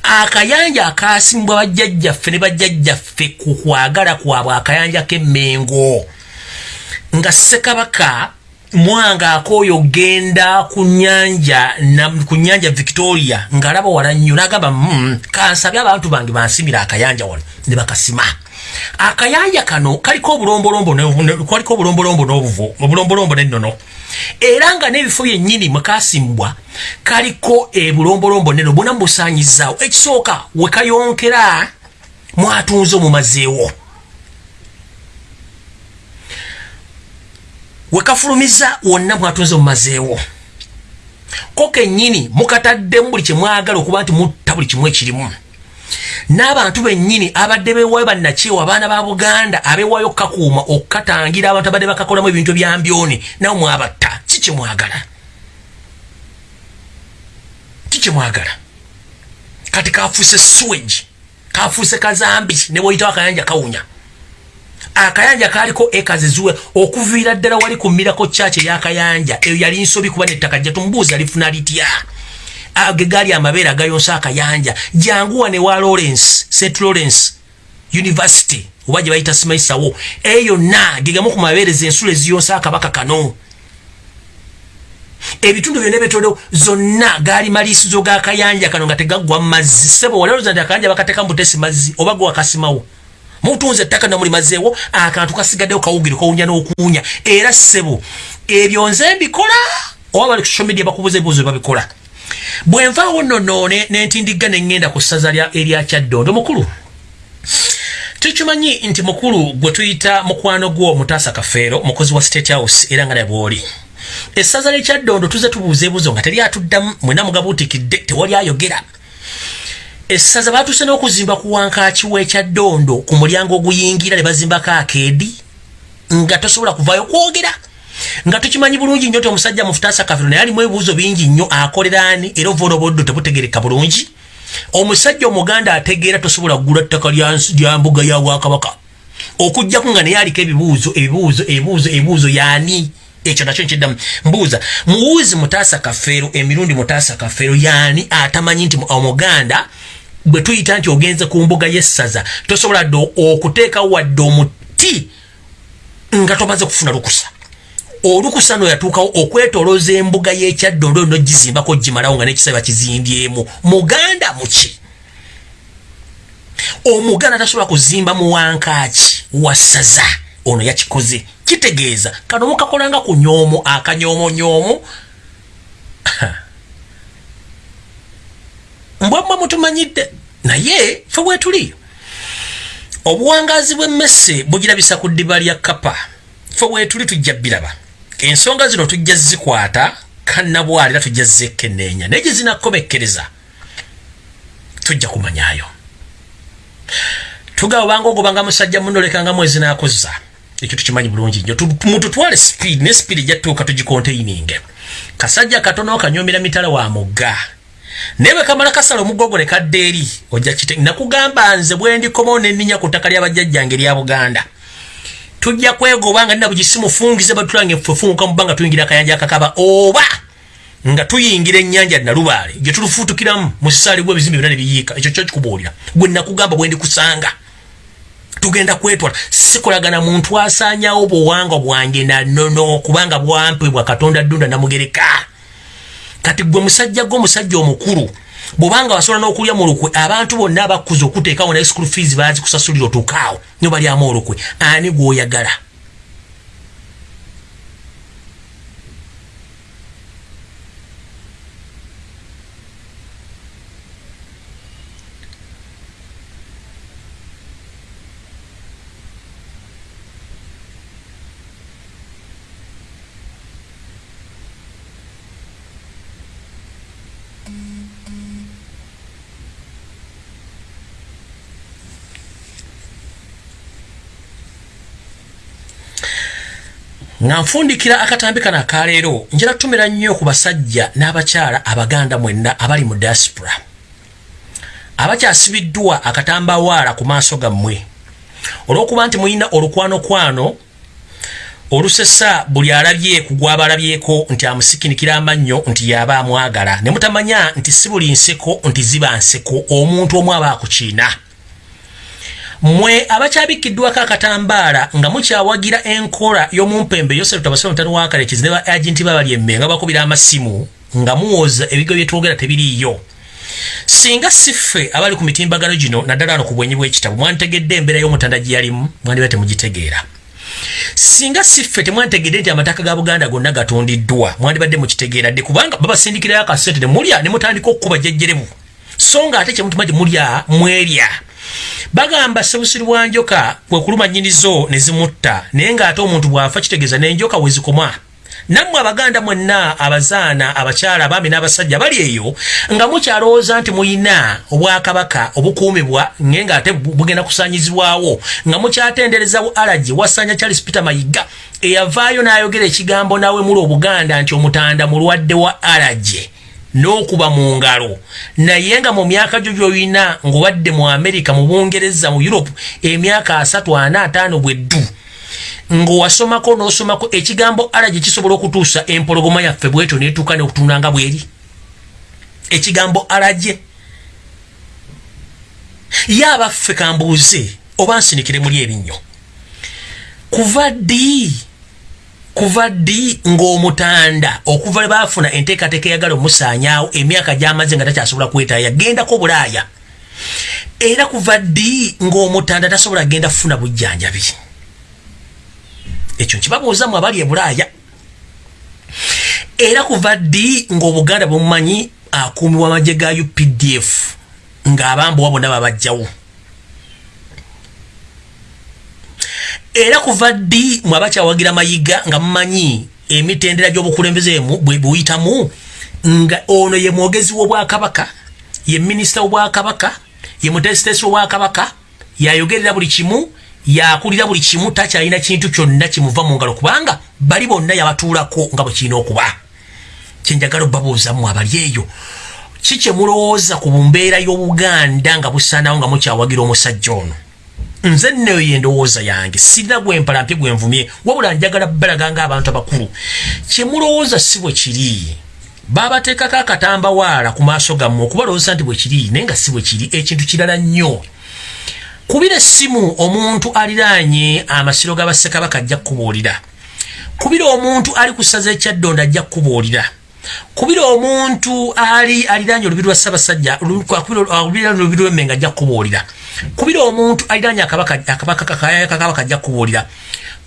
akayanja akasimbwa bajjajjaffe ne bajjajjaffe ku kwagala kwabwe akayanja k'emmengo nga sekabaka mwanga akooyo genda ku nyanja ku nyanja victoria ngaalaba wala nnyo nagamba mm, kansabye abantu bange bansimira akayanja wano ne bakasima. Akayanja kano kaliko obulombolombo kaliko obulombolombo n'ennono. Era nga n'ebifo byennyini mwekasimbwa kaliko ebulombolombo neno bwona mubusanyizaawo ekisooka wekayonkera mwatunze omumazeewo wekafulumiza wonna mwatunze mumazeewo ko kennyini mukataddemu buli kyemwagala okuba nti mutta buli kimu ekirimu. N'abantu bennyini abadde bewaayo bannakyewa abaana ba buganda abewaayo kakuuma okukatangira abantu abadde bakakolamu ebintu ebyambyoni nawe mwabatta. Kikyemwagala kikyemwagala kati kafuuse swage kafuuse kazambi ne bwoyitawo akayanja kawunya akayanja kaliko ekaziziwe okuviira ddala wali kumirako kyaki eyakayanja eyo yali nsobi kuba nettaka jja tumubuuza lifuna litya? Ge gaali amabeere agayonsa akayanja janguwa ne wa lawrence st lawrence university oba gye bayita simaisawo eyo yonna gegamu ku mabeereza ensula eziyonsa akabaka kano. Ebitundu byonna ebitodo zonna gaali maliisizo g'akayanja kano nga tegaggwa mu mazzi sebo walaloza nti akayanja bakateeka mu butesi mazzi oba gwe wakasimawo mutunze ettaka namuli mazeewo akantu kasigaddewo kawugire kawunya n'okuwunya. Era ssebo ebyo nze mbikola oba bali ku social media bakubuza ebibuzo babikola bwenvaawo nnono nentindigga neŋŋenda ku ssaza erya kyaddondo mukulu? Tukimanyi nti mukulu gwe tuyita mukwano gwo mutaasa kafeero mukozi wa state house era nga nabwoli essaza lyekyaddondo tuze tubuuza ebuzo nga teri atuddamu mwena mugabuutikidde tewali ayogera essaza batuse n'okuzimba ku wankaaki w'ekyaddondo ku mulyango oguyingira ne bazimbako akeedi nga tosobola kuvaayo kwogera. Nga tukimanyi bulungi nnyo ti omusajja mufutaasa kafiro naye alimu ebibuuzo bingi nnyo akoleraani era ovaola obuddo tebutegereka bulungi? Omusajja omuganda ategeera tosobola kugula ttaka lya mbuga ya bwakabaka okugjaku nga naye aliko ebibuuzo ebibuuzo ebibuuzo ebibuuzo yaani? Ekyo nakyo nkiddamu. Mbuuza muwuuzi mutaasa kafeero emirundi mutaasa kafeero yaani? Atamanyi nti omuganda bwe tuyita nti ogenze ku mbuga y'essaza tosobola dde okuteeka wadde omuti nga tomaze kufuna lukusa. Olukusa no yatuukawo okwetolooza embuga y'ekyaddondo no gizimbako gimalawo nga nekisaba kizimbyemu. Muganda muki omuganda tasobola kuzimba muwankaaki wassaza ono yakikoze. Kitegeeza kano mukakolanga ku nyoomo akanyoomo mbwamwe mutumanyidde. Naye fe bwetuli obuwangazi bw'emmese bugirabisa ku ddiba lya kapa fe bwetuli tujja biraba. Ensonga zino tujja zikwata kannabwalira tujja zekeneenya naye gye zinakkomekkereza tujja kumanyayo tugaba obanga ogobanga musajja munolekanga mwezi nakozza ekyo tukimanyi bulungi nnyo. Mututwale speed ne speed ejjatuuka tugikontaininge kasajja katono kanyomera mitala wa mugga naye bwe kamala kasala omugogo ne kadda eri ojja kite nakugamba nze bwe ndikomawo nenninya ku ttaka lyabajjajjange erya buganda. Tujja kwegoba nga nina bugisimufungize batulange fefunguka mu bbanga tuyingira akayanja akakaba oba nga tuyingira ennyanja nalubaale gye tulufuutukiramu mu sisaali gwe ebizimbe byona ne biyiika ekyo kyo kikubuulira. Gwe nakugamba bwe ndikusanga. Tugenda kwetwala. Sikolagana muntu asaanyawo buwanga bwange nanono kubanga bwampebwa katonda ddunda namugereka kati gwe musajja gwe omusajja omukulu bwobanga wasobola n'okulya mu lukwe abantu bonna abakkuza okuteekawo naye school fees baazikusasulira otuukaawo nyo balyamu olukwe. Ani gwoyagala nga nfundikira akatambi kano akaleero njala tumira nnyo ku basajja n'abakyala abaganda mwenna abali mu diaspora. Abakyasibiddwa akatambawaala ku maaso gammwe. Olw'okuba nti muyina olukwanokwano olusesa buli alabye ku gwabalabyeko nti amusikinikira amannyo nti yaba amwagala. Ne mutamanya nti si buli nseko nti ziba nseko omuntu omu aba akukiina mwe abakyabikiddwako akatambaala nga mukyawagira enkola y'omumpembe yosef tabasoma mutano wakalekezi ne ba agenti babali emme nga bakubira amasimu nga muwoza ebigo byetwogera tebiriiyo. Singa siffe abali ku mitimbagano gino naddala ano ku bwenyi bw'ekitabo mwantegedde embeera y'omutanda gye yalimu mwandiba temugitegeera. Singa siffe temwantegedde nti amataka ga buganda gonna gatundiddwa mwandibadde mukitegeera dde kubanga babasindikirayo akasente ne mulya ne mutandika okukuba jjajjerebu so nga ate kyemutuma gye mulya mwerya bagamba sebusiri bwa njoka bwe kuluma nnyinizo ne zimutta naye ng'ate omuntu bw'afa kitegeeza n'enjoka we zikoma nammwe abaganda mwenna abazaana abakyala abaami n'abasajja bali eyo nga mukyalowooza nti muyina obwakabaka obukuumibwa naye ng'ate bugenda kusaanyizibwawo nga mukyatenderezawo alagi wasanya charles peter mayiga eyavaayo n'ayogera ekigambo nawe muli obuganda nti omutanda mulwadde wa alagi n'okuba mu ngalo. Naye nga mu myaka gyo gy'olina ng'obadde mu amerika mu bungereza mu europe emyaka asatu ana ataano bweddu ng'owasomako n'osomako ekigambo ala gye kisobola okutuusa empologoma yaffe bwetyo neetuuka neokutunda nga bweri ekigambo alagye ye abaffe kambuuze oba nsinikire muli ebinnyo kuva ddi kuva ddi ng'omutanda okuva baafuna enteekateeka eyagala omusaanyaawo emyaka gy'amaze nga takyasobola kwetaaya yagendako bulaaya. Era kuva ddi ng'omutanda tasobola genda kufuna bujjanjabi? Ekyo nkibabuuzamu abali e bulaaya. Era kuva ddi ng'obuganda bumumanyi akuumibwa amagye ga updf ng'abambuwa bonna babajjawo era kuva ddi mwabakyawagira mayiga nga mumanyi emitendera gy'obukulembeze bweyitamu nga ono ye mwogezi w'obwakabaka ye minisita w'obwakabaka ye mutesitesi w'obwakabaka yayogerera buli kimu yakulira buli kimu takyalina kintu kyonna kimuva mu ngalo kubanga bali bonna yabatuulako nga bwe kirina okuba. Kyenjagala obabuuzamu abali eyo ki kyemulowooza ku mbeera y'obuganda nga busaanawo nga mukyawagira omusajja ono nze nneyo yendowooza yange sirina gwempalampye gwenvumye wabula njagala balaga nga abantu abakulu kyemulowooza si bwe kiri babateekako akatambawaala ku maaso gammwe okubalowooza nti bwe kiri naye nga si bwe kiri ekintu kirala nnyo. Kubira essimu omuntu aliraanye amasiro g'abassekabaka ajja kukubuulira kubira omuntu ali ku ssaza ekyaddonda ajja kukubuulira kubira omuntu ali aliraanye olubi lwa ssabasajja olubi lw'emmenga ajja kukubuulira. Kubira omuntu aliranye akabaka ajja kubuulira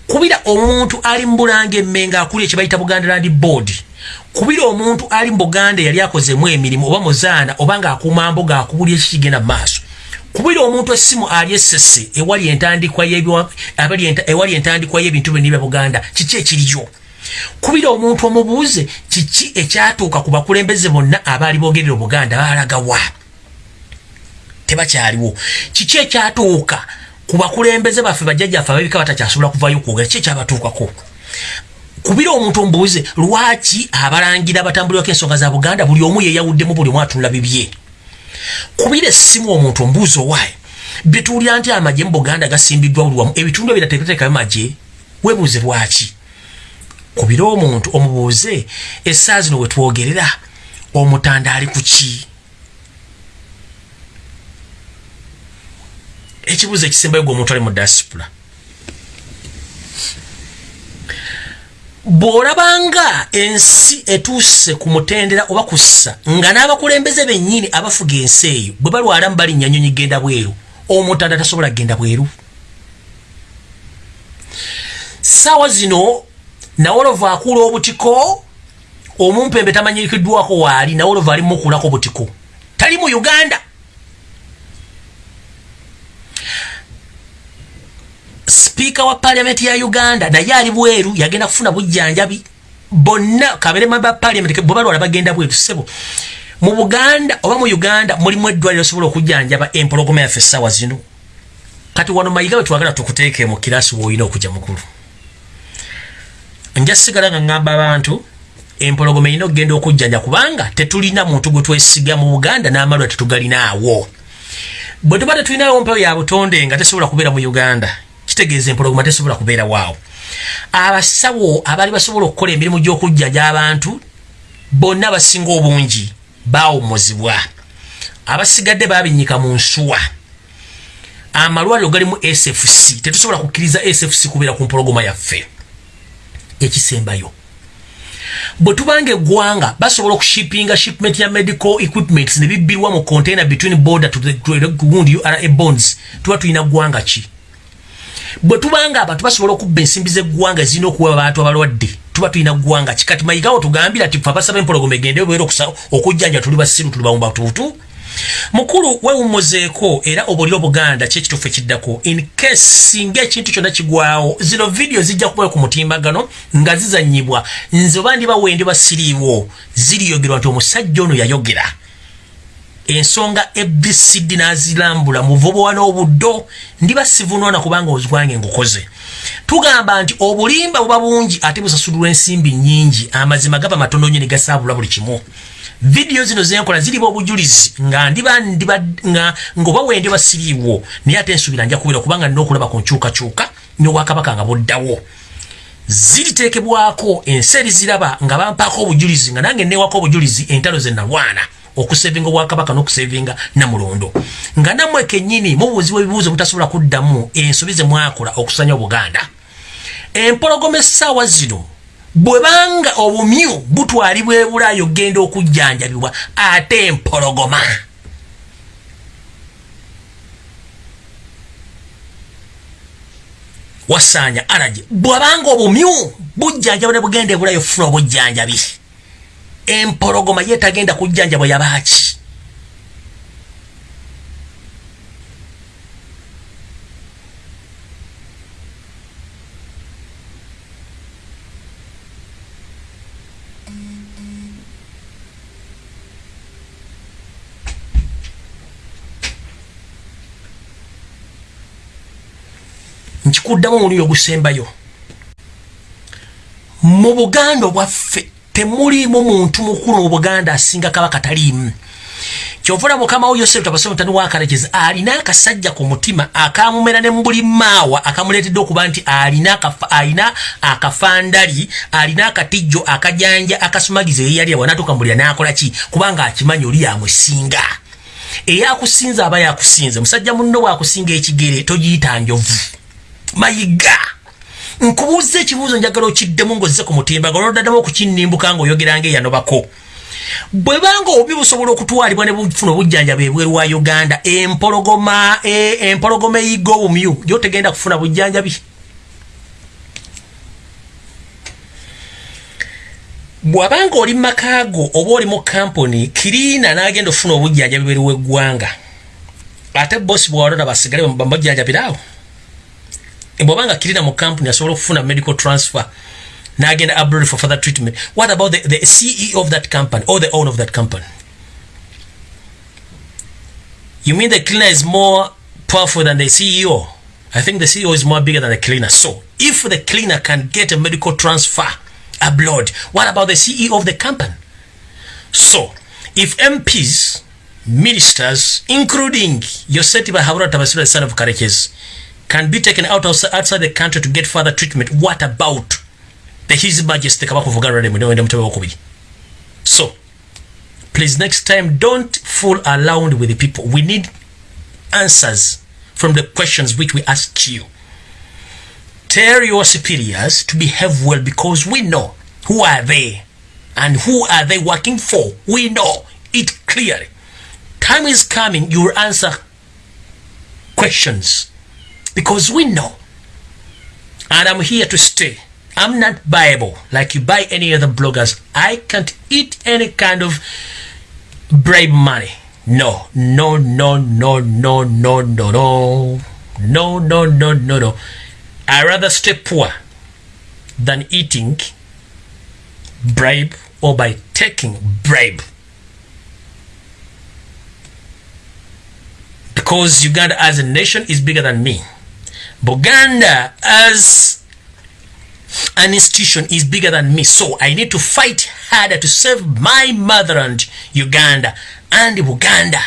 kubira omuntu ali mbulanga emmenga akuli ekibayita buganda land board. Kubira omuntu ali mubuganda yali akozemu emirimu oba muzaana oba ngaakuuma mboga akubulya ekikigenda mu maaso. Kubira omuntu essimu ali esese ewali entandikwa ewali entandikwa y'ebintu byonna bya buganda kiki ekiriyo kubira omuntu omubuuze kiki ekyatuuka ku bakulembeze bonna abaali boogerera obuganda baalagawa tebakyaliwo. Kiki ekyatuuka ku bakulembeze baffe bajjajjaffe ababika batakyasobola kuvayo kwogera? Ki ekyabatuukako? Kubira omuntu omubuuze lwaki abalangira abatambulirako ensonga za buganda buli omu yeyawuddemu buli omu atunula bibye? Kubira essimu omuntu omubuuzi owaayi bituulira nti amagye mu buganda gasimbiddwa buli wamu ebitundu ebirateekateekayo magye? Webuuze lwaki kubira omuntu omubuuze essaa zino we twogerera omutanda ali ku ki? Ekibuuzo ekisembayo gwe omuntu ali mu diaspora. Bw'olabanga ensi etuuse ku mutendera oba kussa nga n'abakulembeze bennyini abafuga ensi eyo bwe balwalamu balinnya nyonyi genda bweru omutanda tasobola kgenda bweru. Saawa zino nawolova akuula obutiko omumpembe tamanyirikiddwako waali nawolova ali mukuulako butiko tali mu uganda. Sipiika wa paliamenti ya uganda naye ali bweru yagenda kufuna bujjanjabi. Bonna kaberema ba paliamenti bwe balwala bagenda bweru sebo mu buganda oba mu uganda mulimu eddwaliro osobola okujjanjaba empologoma yaffe essaawa zino. Kati wano mayiga bwe twagala tukuteeke mu kirasi woolina okujja mukulu nja sigala nga ŋŋamba abantu empologoma erina okugenda okujjanja kubanga tetulina muntu gwe twesiga mu buganda n'amalwa tetugalinaawo. Bwe tuba tetulinawo mpewo ya butonde nga tesobola kubeera mu uganda kitegeeza empologoma tesobola kubeera waawo. Abasawo abaali basobola okukola emirimu gy'okujjanja abantu bonna basinga obungi baawumuzibwa abasigadde babinyika mu nsuwa. Amalwaliro gali mu sfc tetusobola kukkiriza sfc kubeera ku mpologoma yaffe ekisembayo. Bwe tubanga eggwanga basobola okushipinga shipment ya medical equipments ne bibbirwa mu container between border to the gundi ura bonds tuba tulina ggwanga ki? Bwe tubanga abantu basobola okubba ensimbi z'eggwanga ezirina okuwa abantu abalwadde tuba tulina ggwanga ki? Kati mayigawo tugambira ti fe abasaba empologoma egende beera okujjanja tuli basiru tuli bawumbatuutu mukulu wewumuzeeko era obuulira obuganda kyekitufu ekiddako incase singa ekintu kyonna kigwawo zino vidiyo zijja kubayo ku mutimbagano nga zizanyibwa nze oba ndi bawendi basiriiwo ziriyogerwa nti omusajja ono yayogera. Ensonga ebcd nazirambula muvubuwa n'obuddo ndiba sivunona kubanga ozwange ngukoze. Tugamba nti obulimba buba bungi ate busasulirwa ensimbi nyingi amazima gaba matono nyo negasaabula buli kimu vidiyo zino zenkola ziriba obujulizi nga ndiba ndiba nga ngoba wende basiriiwo naye ate ensubira nja kubeera kubanga nina okulaba ku nkyukakyuka n'obwakabaka nga buddawo ziriteekebwako ensi eriziraba nga bampaako obujulizi nga nange newako obujulizi entalo ze nalwana okusevinga obwakabaka n'okusevinga namulondo. Nga nammwe kennyini mubuuzibwa ebibuuzo mutasobola kuddamu ensobi ze mwakola okusanya obuganda. Empologoma essaawa zino bwe banga obumyu butwalibwa ebulayo okgenda okujjanjabibwa ate empologoma. Wasaanya alage bwabanga obumyu bujjanjaba ne bugenda ebulayo funa obujjanjabi. Empologoma ye tagenda kujjanjabwa yabaaki nkikuddamu omulundi ogusembayo. Mu buganda obwaffe temuliimu muntu mukulu mu buganda asinga kabaka taliimu. Kyovula mukama wo yosefu tabasomutani wakarekezi alina akasajja ku mutima akamumera ne mbuli maawa akamuleetedde okuba nti alina akafandali alina akatijjo akajanja akasumagiza eyeyali awanatuuka mbulira n'akola ki? Kubanga akimanyi oli yamusinga. Eyakusinza aba yakusinze. Musajja munno bwakusinga ekigere togiyita njovu mayiga. Nkubuuza ekibuuzo njagala okiddemu ng'ozze ku mutimbagano oloddaddemu okukinnimbuka ng'oyogera ng'eyanobako bwe banga obubi busobola okutwalibwa ne bufuna obujjanjabi ebweru wa uganda empologoma eh, empologoma eyiga obumyu gyotegenda kufuna bujjanjabi? Bw'abanga oli mu makaago oba oli mu kampuni kiriina n'agenda okufuna obujjanjabi bweru w'eggwanga. Ate bosi bwawalona basigale bamujjanjabiraawo bw'obanga kiriina mu kampuni asobola okufuna medical transfer n'agenda abroad for further treatment. What about the, the ceo of that company or the owner of that company? You mean the cleaner is more powerful than the ceo i think the ceo is more bigger than the cleaner. So if the cleaner can get a medical transfer abroad what about the ceo of the company? So if mps ministers including yosetiba habura tabasira the son of kareches can be taken out of, outside the country to get further treatment. What about the his majesty mutebe wokubiri so please next time don't fool around with the people. We need answers from the questions which we ask you. Tell your superiors to behave well because we know who are they and who are they working for. We know it clearly. Time is coming you will answer questions because we know and i'm here to stay I'm not buyable like you buy any other bloggers. I can't eat any kind of bribe money. No, no, no, no, no, no, no, no, no, no, no, no, no. I rather stay poor than eating bribe or by taking bribe. Because Uganda as a nation is bigger than me. Buganda as an institution is bigger than me. So i need to fight harder to save my motherland uganda. And uganda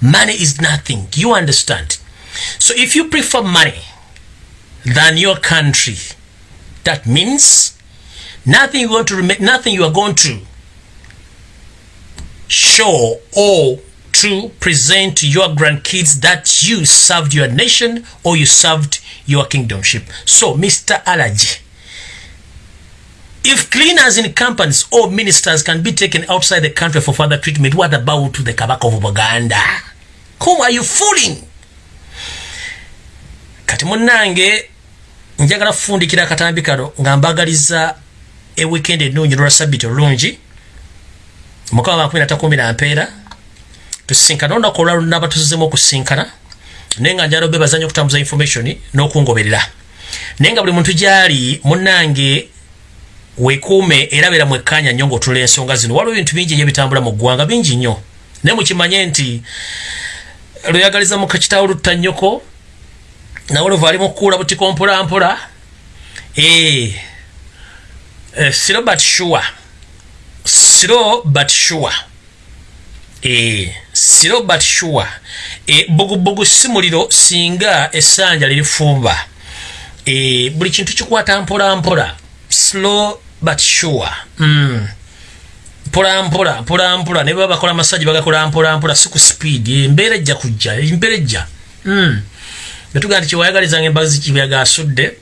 money is nothing. You understand? So if you prefer money than your country that means nothing you want to remain nothing you are going to show or to present to your grandkids that you served your nation or you served your kingdomship so mr allergy If cleaners in companies or ministers can be taken outside the country for further treatment, what about the Kabaka of Buganda? Whom are you fooling? Kati munange njagala kufundikira akatambi kano nga mbagaliza e weekend ennungi lwa sabiti olungi mukama makumi natakumi na mpeera tusisinkana olunaku olwalunaba tuzizemu okusinkana naye nga njala obebaza nyo okutambuza information n'okungoberera. Naye nga buli muntu gyali munange wekuume era beera mwekkanya nnyo ngaotula ensonga zino. Waliwo ebintu bingi nyo ebitambula mu ggwanga bingi nnyo. Naye mukimanye nti lweyagaliza mukakitawo lutta nnyoko nawe luva ali mukukuula butiko mpolampola eh, eh, siro but sure siro but sure eh, siro but sure bugubugu si muliro singa essanja lirifumba. Buli kintu kikwata mpolampola slow but sure. Mm. mpola mpola mpola mpola. Ne baba bakola masaji bagakola mpola mpola si ku speed. Embeera ejja kujja embeera ejja. Mm. betugaa nti kyewayagalizanga embazi kibyaga asudde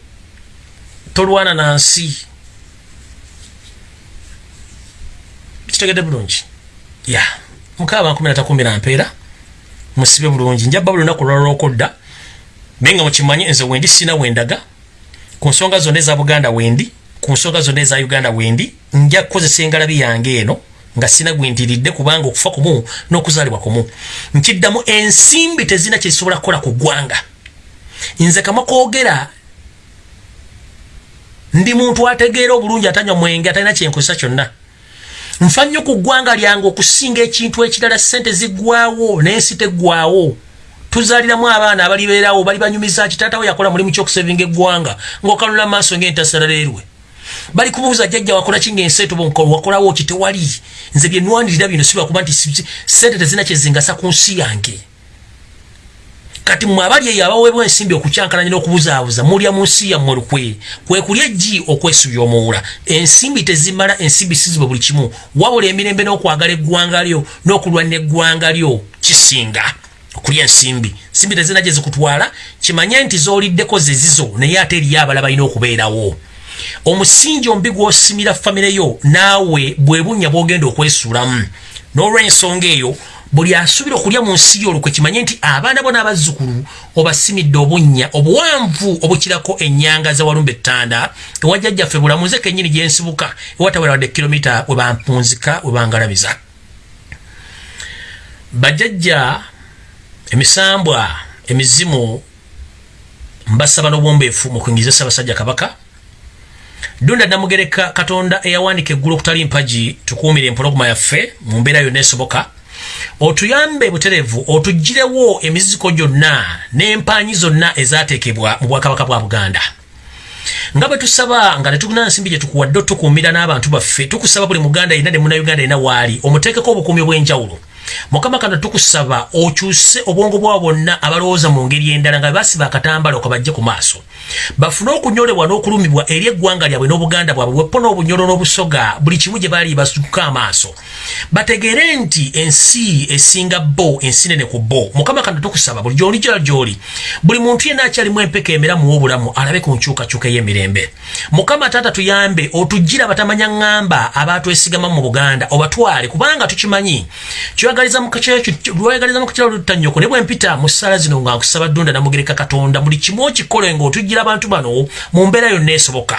tolwana na nsi. Kitegedde bulungi. Ya. Nkumi natakumi na mpeera musibe bulungi. Njabba buli lunaku lwalwokodda naye nga mukimanyi nze wendi sina wendaga ku nsonga zonna eza buganda wendi ku nsonga zonna eza uganda wendi nja kukozesa engalabi yange eno nga sina gwentiridde kubanga okufa kumu n'okuzaalibwa kumu. Nkiddamu ensimbi tezina kyezisobola kukola ku ggwanga. Nze kamakoogera ndi muntu ategeera obulungi atanywa mwenge atalina kyenkozesa kyonna nfa nnyo ku ggwanga lyange okusinga ekintu ekirala sente ziggwawo n'ensi teggwawo tuzaaliramu abaana abalibeerawo bali banyumiza kitaatawo yakola mulimu kyokusevinga eggwanga ng'okanula maaso ng'entasalaleerwe bali kubuuza jjajja wakola kinga enseeto bonkolo wakolawo ki? Tewali. Nze byenwanirira bino sibakuba nti sente tezina kyezingasa ku nsi yange kati mmwe abali eyo abaweebwa ensimbi okukyankalanya n'okubuzaabuza mulya mu nsi yammwe lukwe. Kwe kulya eggi okwesubya omuwula ensimbi tezimala ensimbi sizibe buli kimu. Wabula emirembe n'okwagala eggwanga lyo n'okulwanira eggwanga lyo kisinga. Okulya ensimbi. Nsimbi tezina gye zikutwala kimanye nti zooliddeko zezizo naye ate eriyo abala balina okubeerawo. Omusingi ombi gw'osimira famire yo naawe bwe bunnya bw'ogenda okwesuulamu n'olw'ensonga eyo buli asuubira okulya mu nsi yo olukwe kimanye nti abaana bo n'abazzukulu obasimidde obunnya obuwanvu obukirako ennyanga za walumba ettanda ewajjajjaffe bulamuze kennyini gyensibuka ewataweradde kilomita we bampunzika we bangalabiza bajjajja emisambwa emizimu mbasaba n'obwombeefu mu kuyingiza ssaabasajja kabaka. Dunda namugereka katonda eyawanika eggulu okutali mpagi tukuumire empologoma yaffe mu mbeera yonna esoboka otuyambe buterevu otugirewo emiziko gyonna n'empanyi zonna ezateekebwa mu bwakabaka bwa buganda. Nga bwe tusaba nga tetulina nsimbi gye tukuwadde otukuumira n'abantu baffe tukusaba buli muganda yenna ne munauganda yenna waali omuteekeko obukuumi obw'enjawulo mukama kano tukusaba okyuse obwongo bwabo bonna abalowooza mu ngeri endala nga basiba akatambala okabajje ku maaso. Bafune okunyolebwa n'okulumibwa eri eggwanga lyabwe n'obuganda bwabwe bwepo n'obunyolo n'obusoga buli kimu gye baali basuka amaaso. Bategeere nti ensi esinga bo ensi nene ku bo. Mukama kano tukusaba buli gyoli gyala gyoli. Buli muntu yenna akyalimu empeka emiramu w'obulamu alabe ku nkyukakyuka ey'emirembe. Mukama taata tuyambe otugira batamanya ŋŋamba abatwesigama mu buganda obatwale kubanga tukimanyi lwayagaliza mu kakyalo lutanyoko. Ne bwempita mu ssaala zino nga nkusaba ddunda namugereka katonda buli kimu okikole ng'otugira abantu bano mu mbeera yonna esoboka.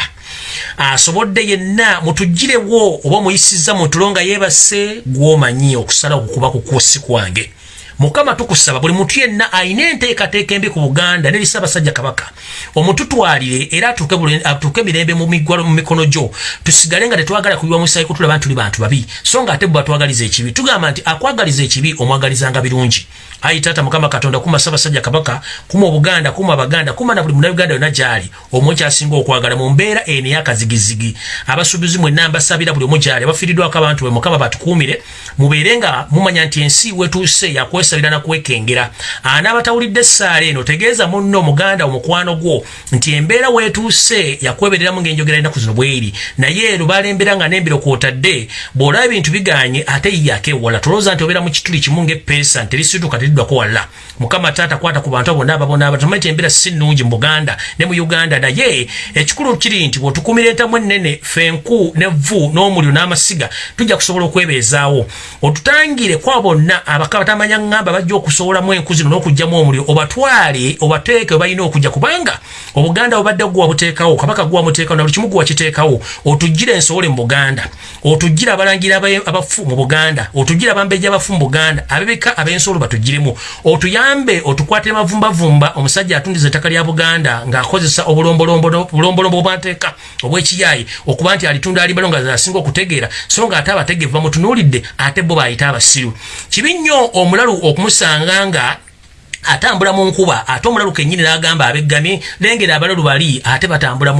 Asobodde yenna mutugirewo oba muyisiza mu tulo nga yeebase gw'omanyi okusala okukuba ku kwosi kwange mukama tukusaba buli muntu yenna ayina enteekateeka embi ku buganda nerisa abasajja kabaka. Omututwalire era atuuke emirembe mu mikono gyo. Tusigale nga tetwagala kuyiwa musayi kutulaba ntuli bantu babi. So nga ate bwe batwagaliza ekibi tugamba nti akwagaliza ekibi omwagalizanga birungi. Ayi taata mukama katonda kuma sabasajja kabaka kuma obuganda kuma abaganda kuma na buli munauganda yonna gyali. Omwe kyasinga okwagala mu mbeera eno eyakazigizigi abasuubuzi mwenna mbasabira buli omu gyali abafiiriddwako abantu bwe mukama batukuumire. Mubeere nga mumanya nti ensi wetuuse yakwesabira nakwekengera anaabatawulidde essaala eno tegeeza munno omuganda omukwano gwo nti embeera wetuuse yakwebereramu ng'enjogera enaku zino bweri. Naye ero balembera nga nembiro kwotadde bw'olaba ebintu biganye ate yiyako ewala tolowooza nti obeera mu kituli kimu ng'eppeesa nterisituka teddwako wala mukama taata kwata ku bantu abo naababona abatumanyi ti embeera si nnungi mu buganda ne mu uganda. Naye ekikulu kiri nti bwetukumira entamu ennene fenku nevvu n'omuliro n'amasiga tujja kusobola okwebeezaawo. Otutangire kwa bonna abakabatamanya ŋŋamba bajja okusowolamu enku zino n'okugjamu omuliro obatwale obateeke we balina okujja kubanga obuganda bubadde gwewabuteekawo kabaka gwewamuteekawo na buli kimu gwewakiteekawo otugire ensobole mu buganda otugire abalangira abafu mu buganda otugire abambejja abafu mu buganda abebeka ab'ensolo batugire mirimu otuyambe otukwate mavumbavumba omusajja atundiza ettaka lya buganda ng'akozesa obulombolombo obwateeka obwekiyayi okuba nti alitunda alibalo nga asinga okutegeera so nga ate abategeevu bamutunuulidde ate bo bayita abasiru. Kibi nnyo omulalu okumusanga nga atambula mu nkuba ate omulalu kennyini n'agamba abeggamye lengera abalalu bali ate batambula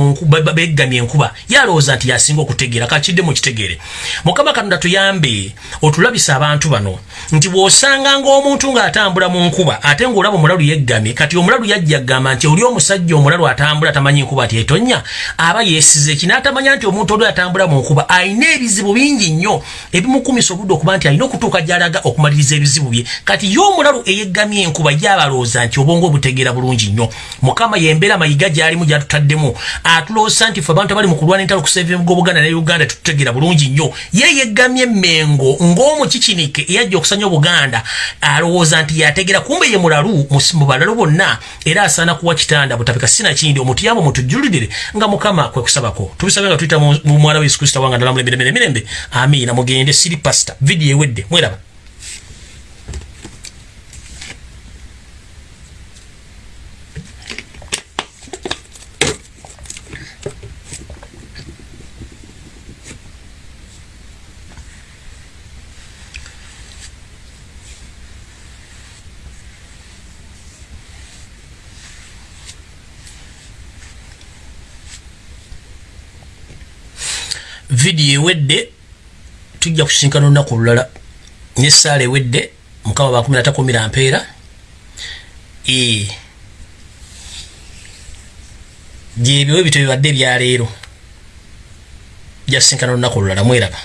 beggamye enkuba. Yalowooza nti yasinga okutegeera kakidde mu kitegeere. Mukama katonda tuyambe otulabisa abantu bano nti bw'osanga ng'omuntu ng'atambula mu nkuba ate ng'olaba omulalu yeggamye kati omulalu yajja gamba nti oli omusajja omulalu atambula tamanyi nkuba ati etonnya aba yeesize eki n'atamanya nti omuntu oli atambula mu nkuba ayina ebizibu bingi nnyo ebimukumisa obudde okuba nti alina okutuuka gy'alaga okumaliriza ebizibu bye. Kati ye omulalu eyeggamye enkuba balowooza nti obwongo obutegeera bulungi nnyo. Mukama yembeera mayiga gyalimu gyatutaddemu atuloosa nti fe abantu abali mu kulwana entalo kusevimuga obuganda ne uganda tututegeera bulungi nnyo. Ye yeggamye emmengo ng'omukikinike eyajja okusanya obuganda alowooza nti yategeera. Kumbe ye mulalu mu balalu bonna era asaana kuwa kitanda. Butapika sinakindi omutuyambe mutujulirire nga mukama kwe kusabako. Tubisabe nga tuyita mu mwala wa yesu kristo wanga ndalamulembe mirembe amiina mugende siri pasta vidiyo ewedde mweraba vidiyo ewedde tujja kusinkana olunaku olulala. Nesaala ewedde mukama bakumi natakumira mpeera. Gyebyo ebito bibadde ebyaleero jasinkana olunaku olulala mweraba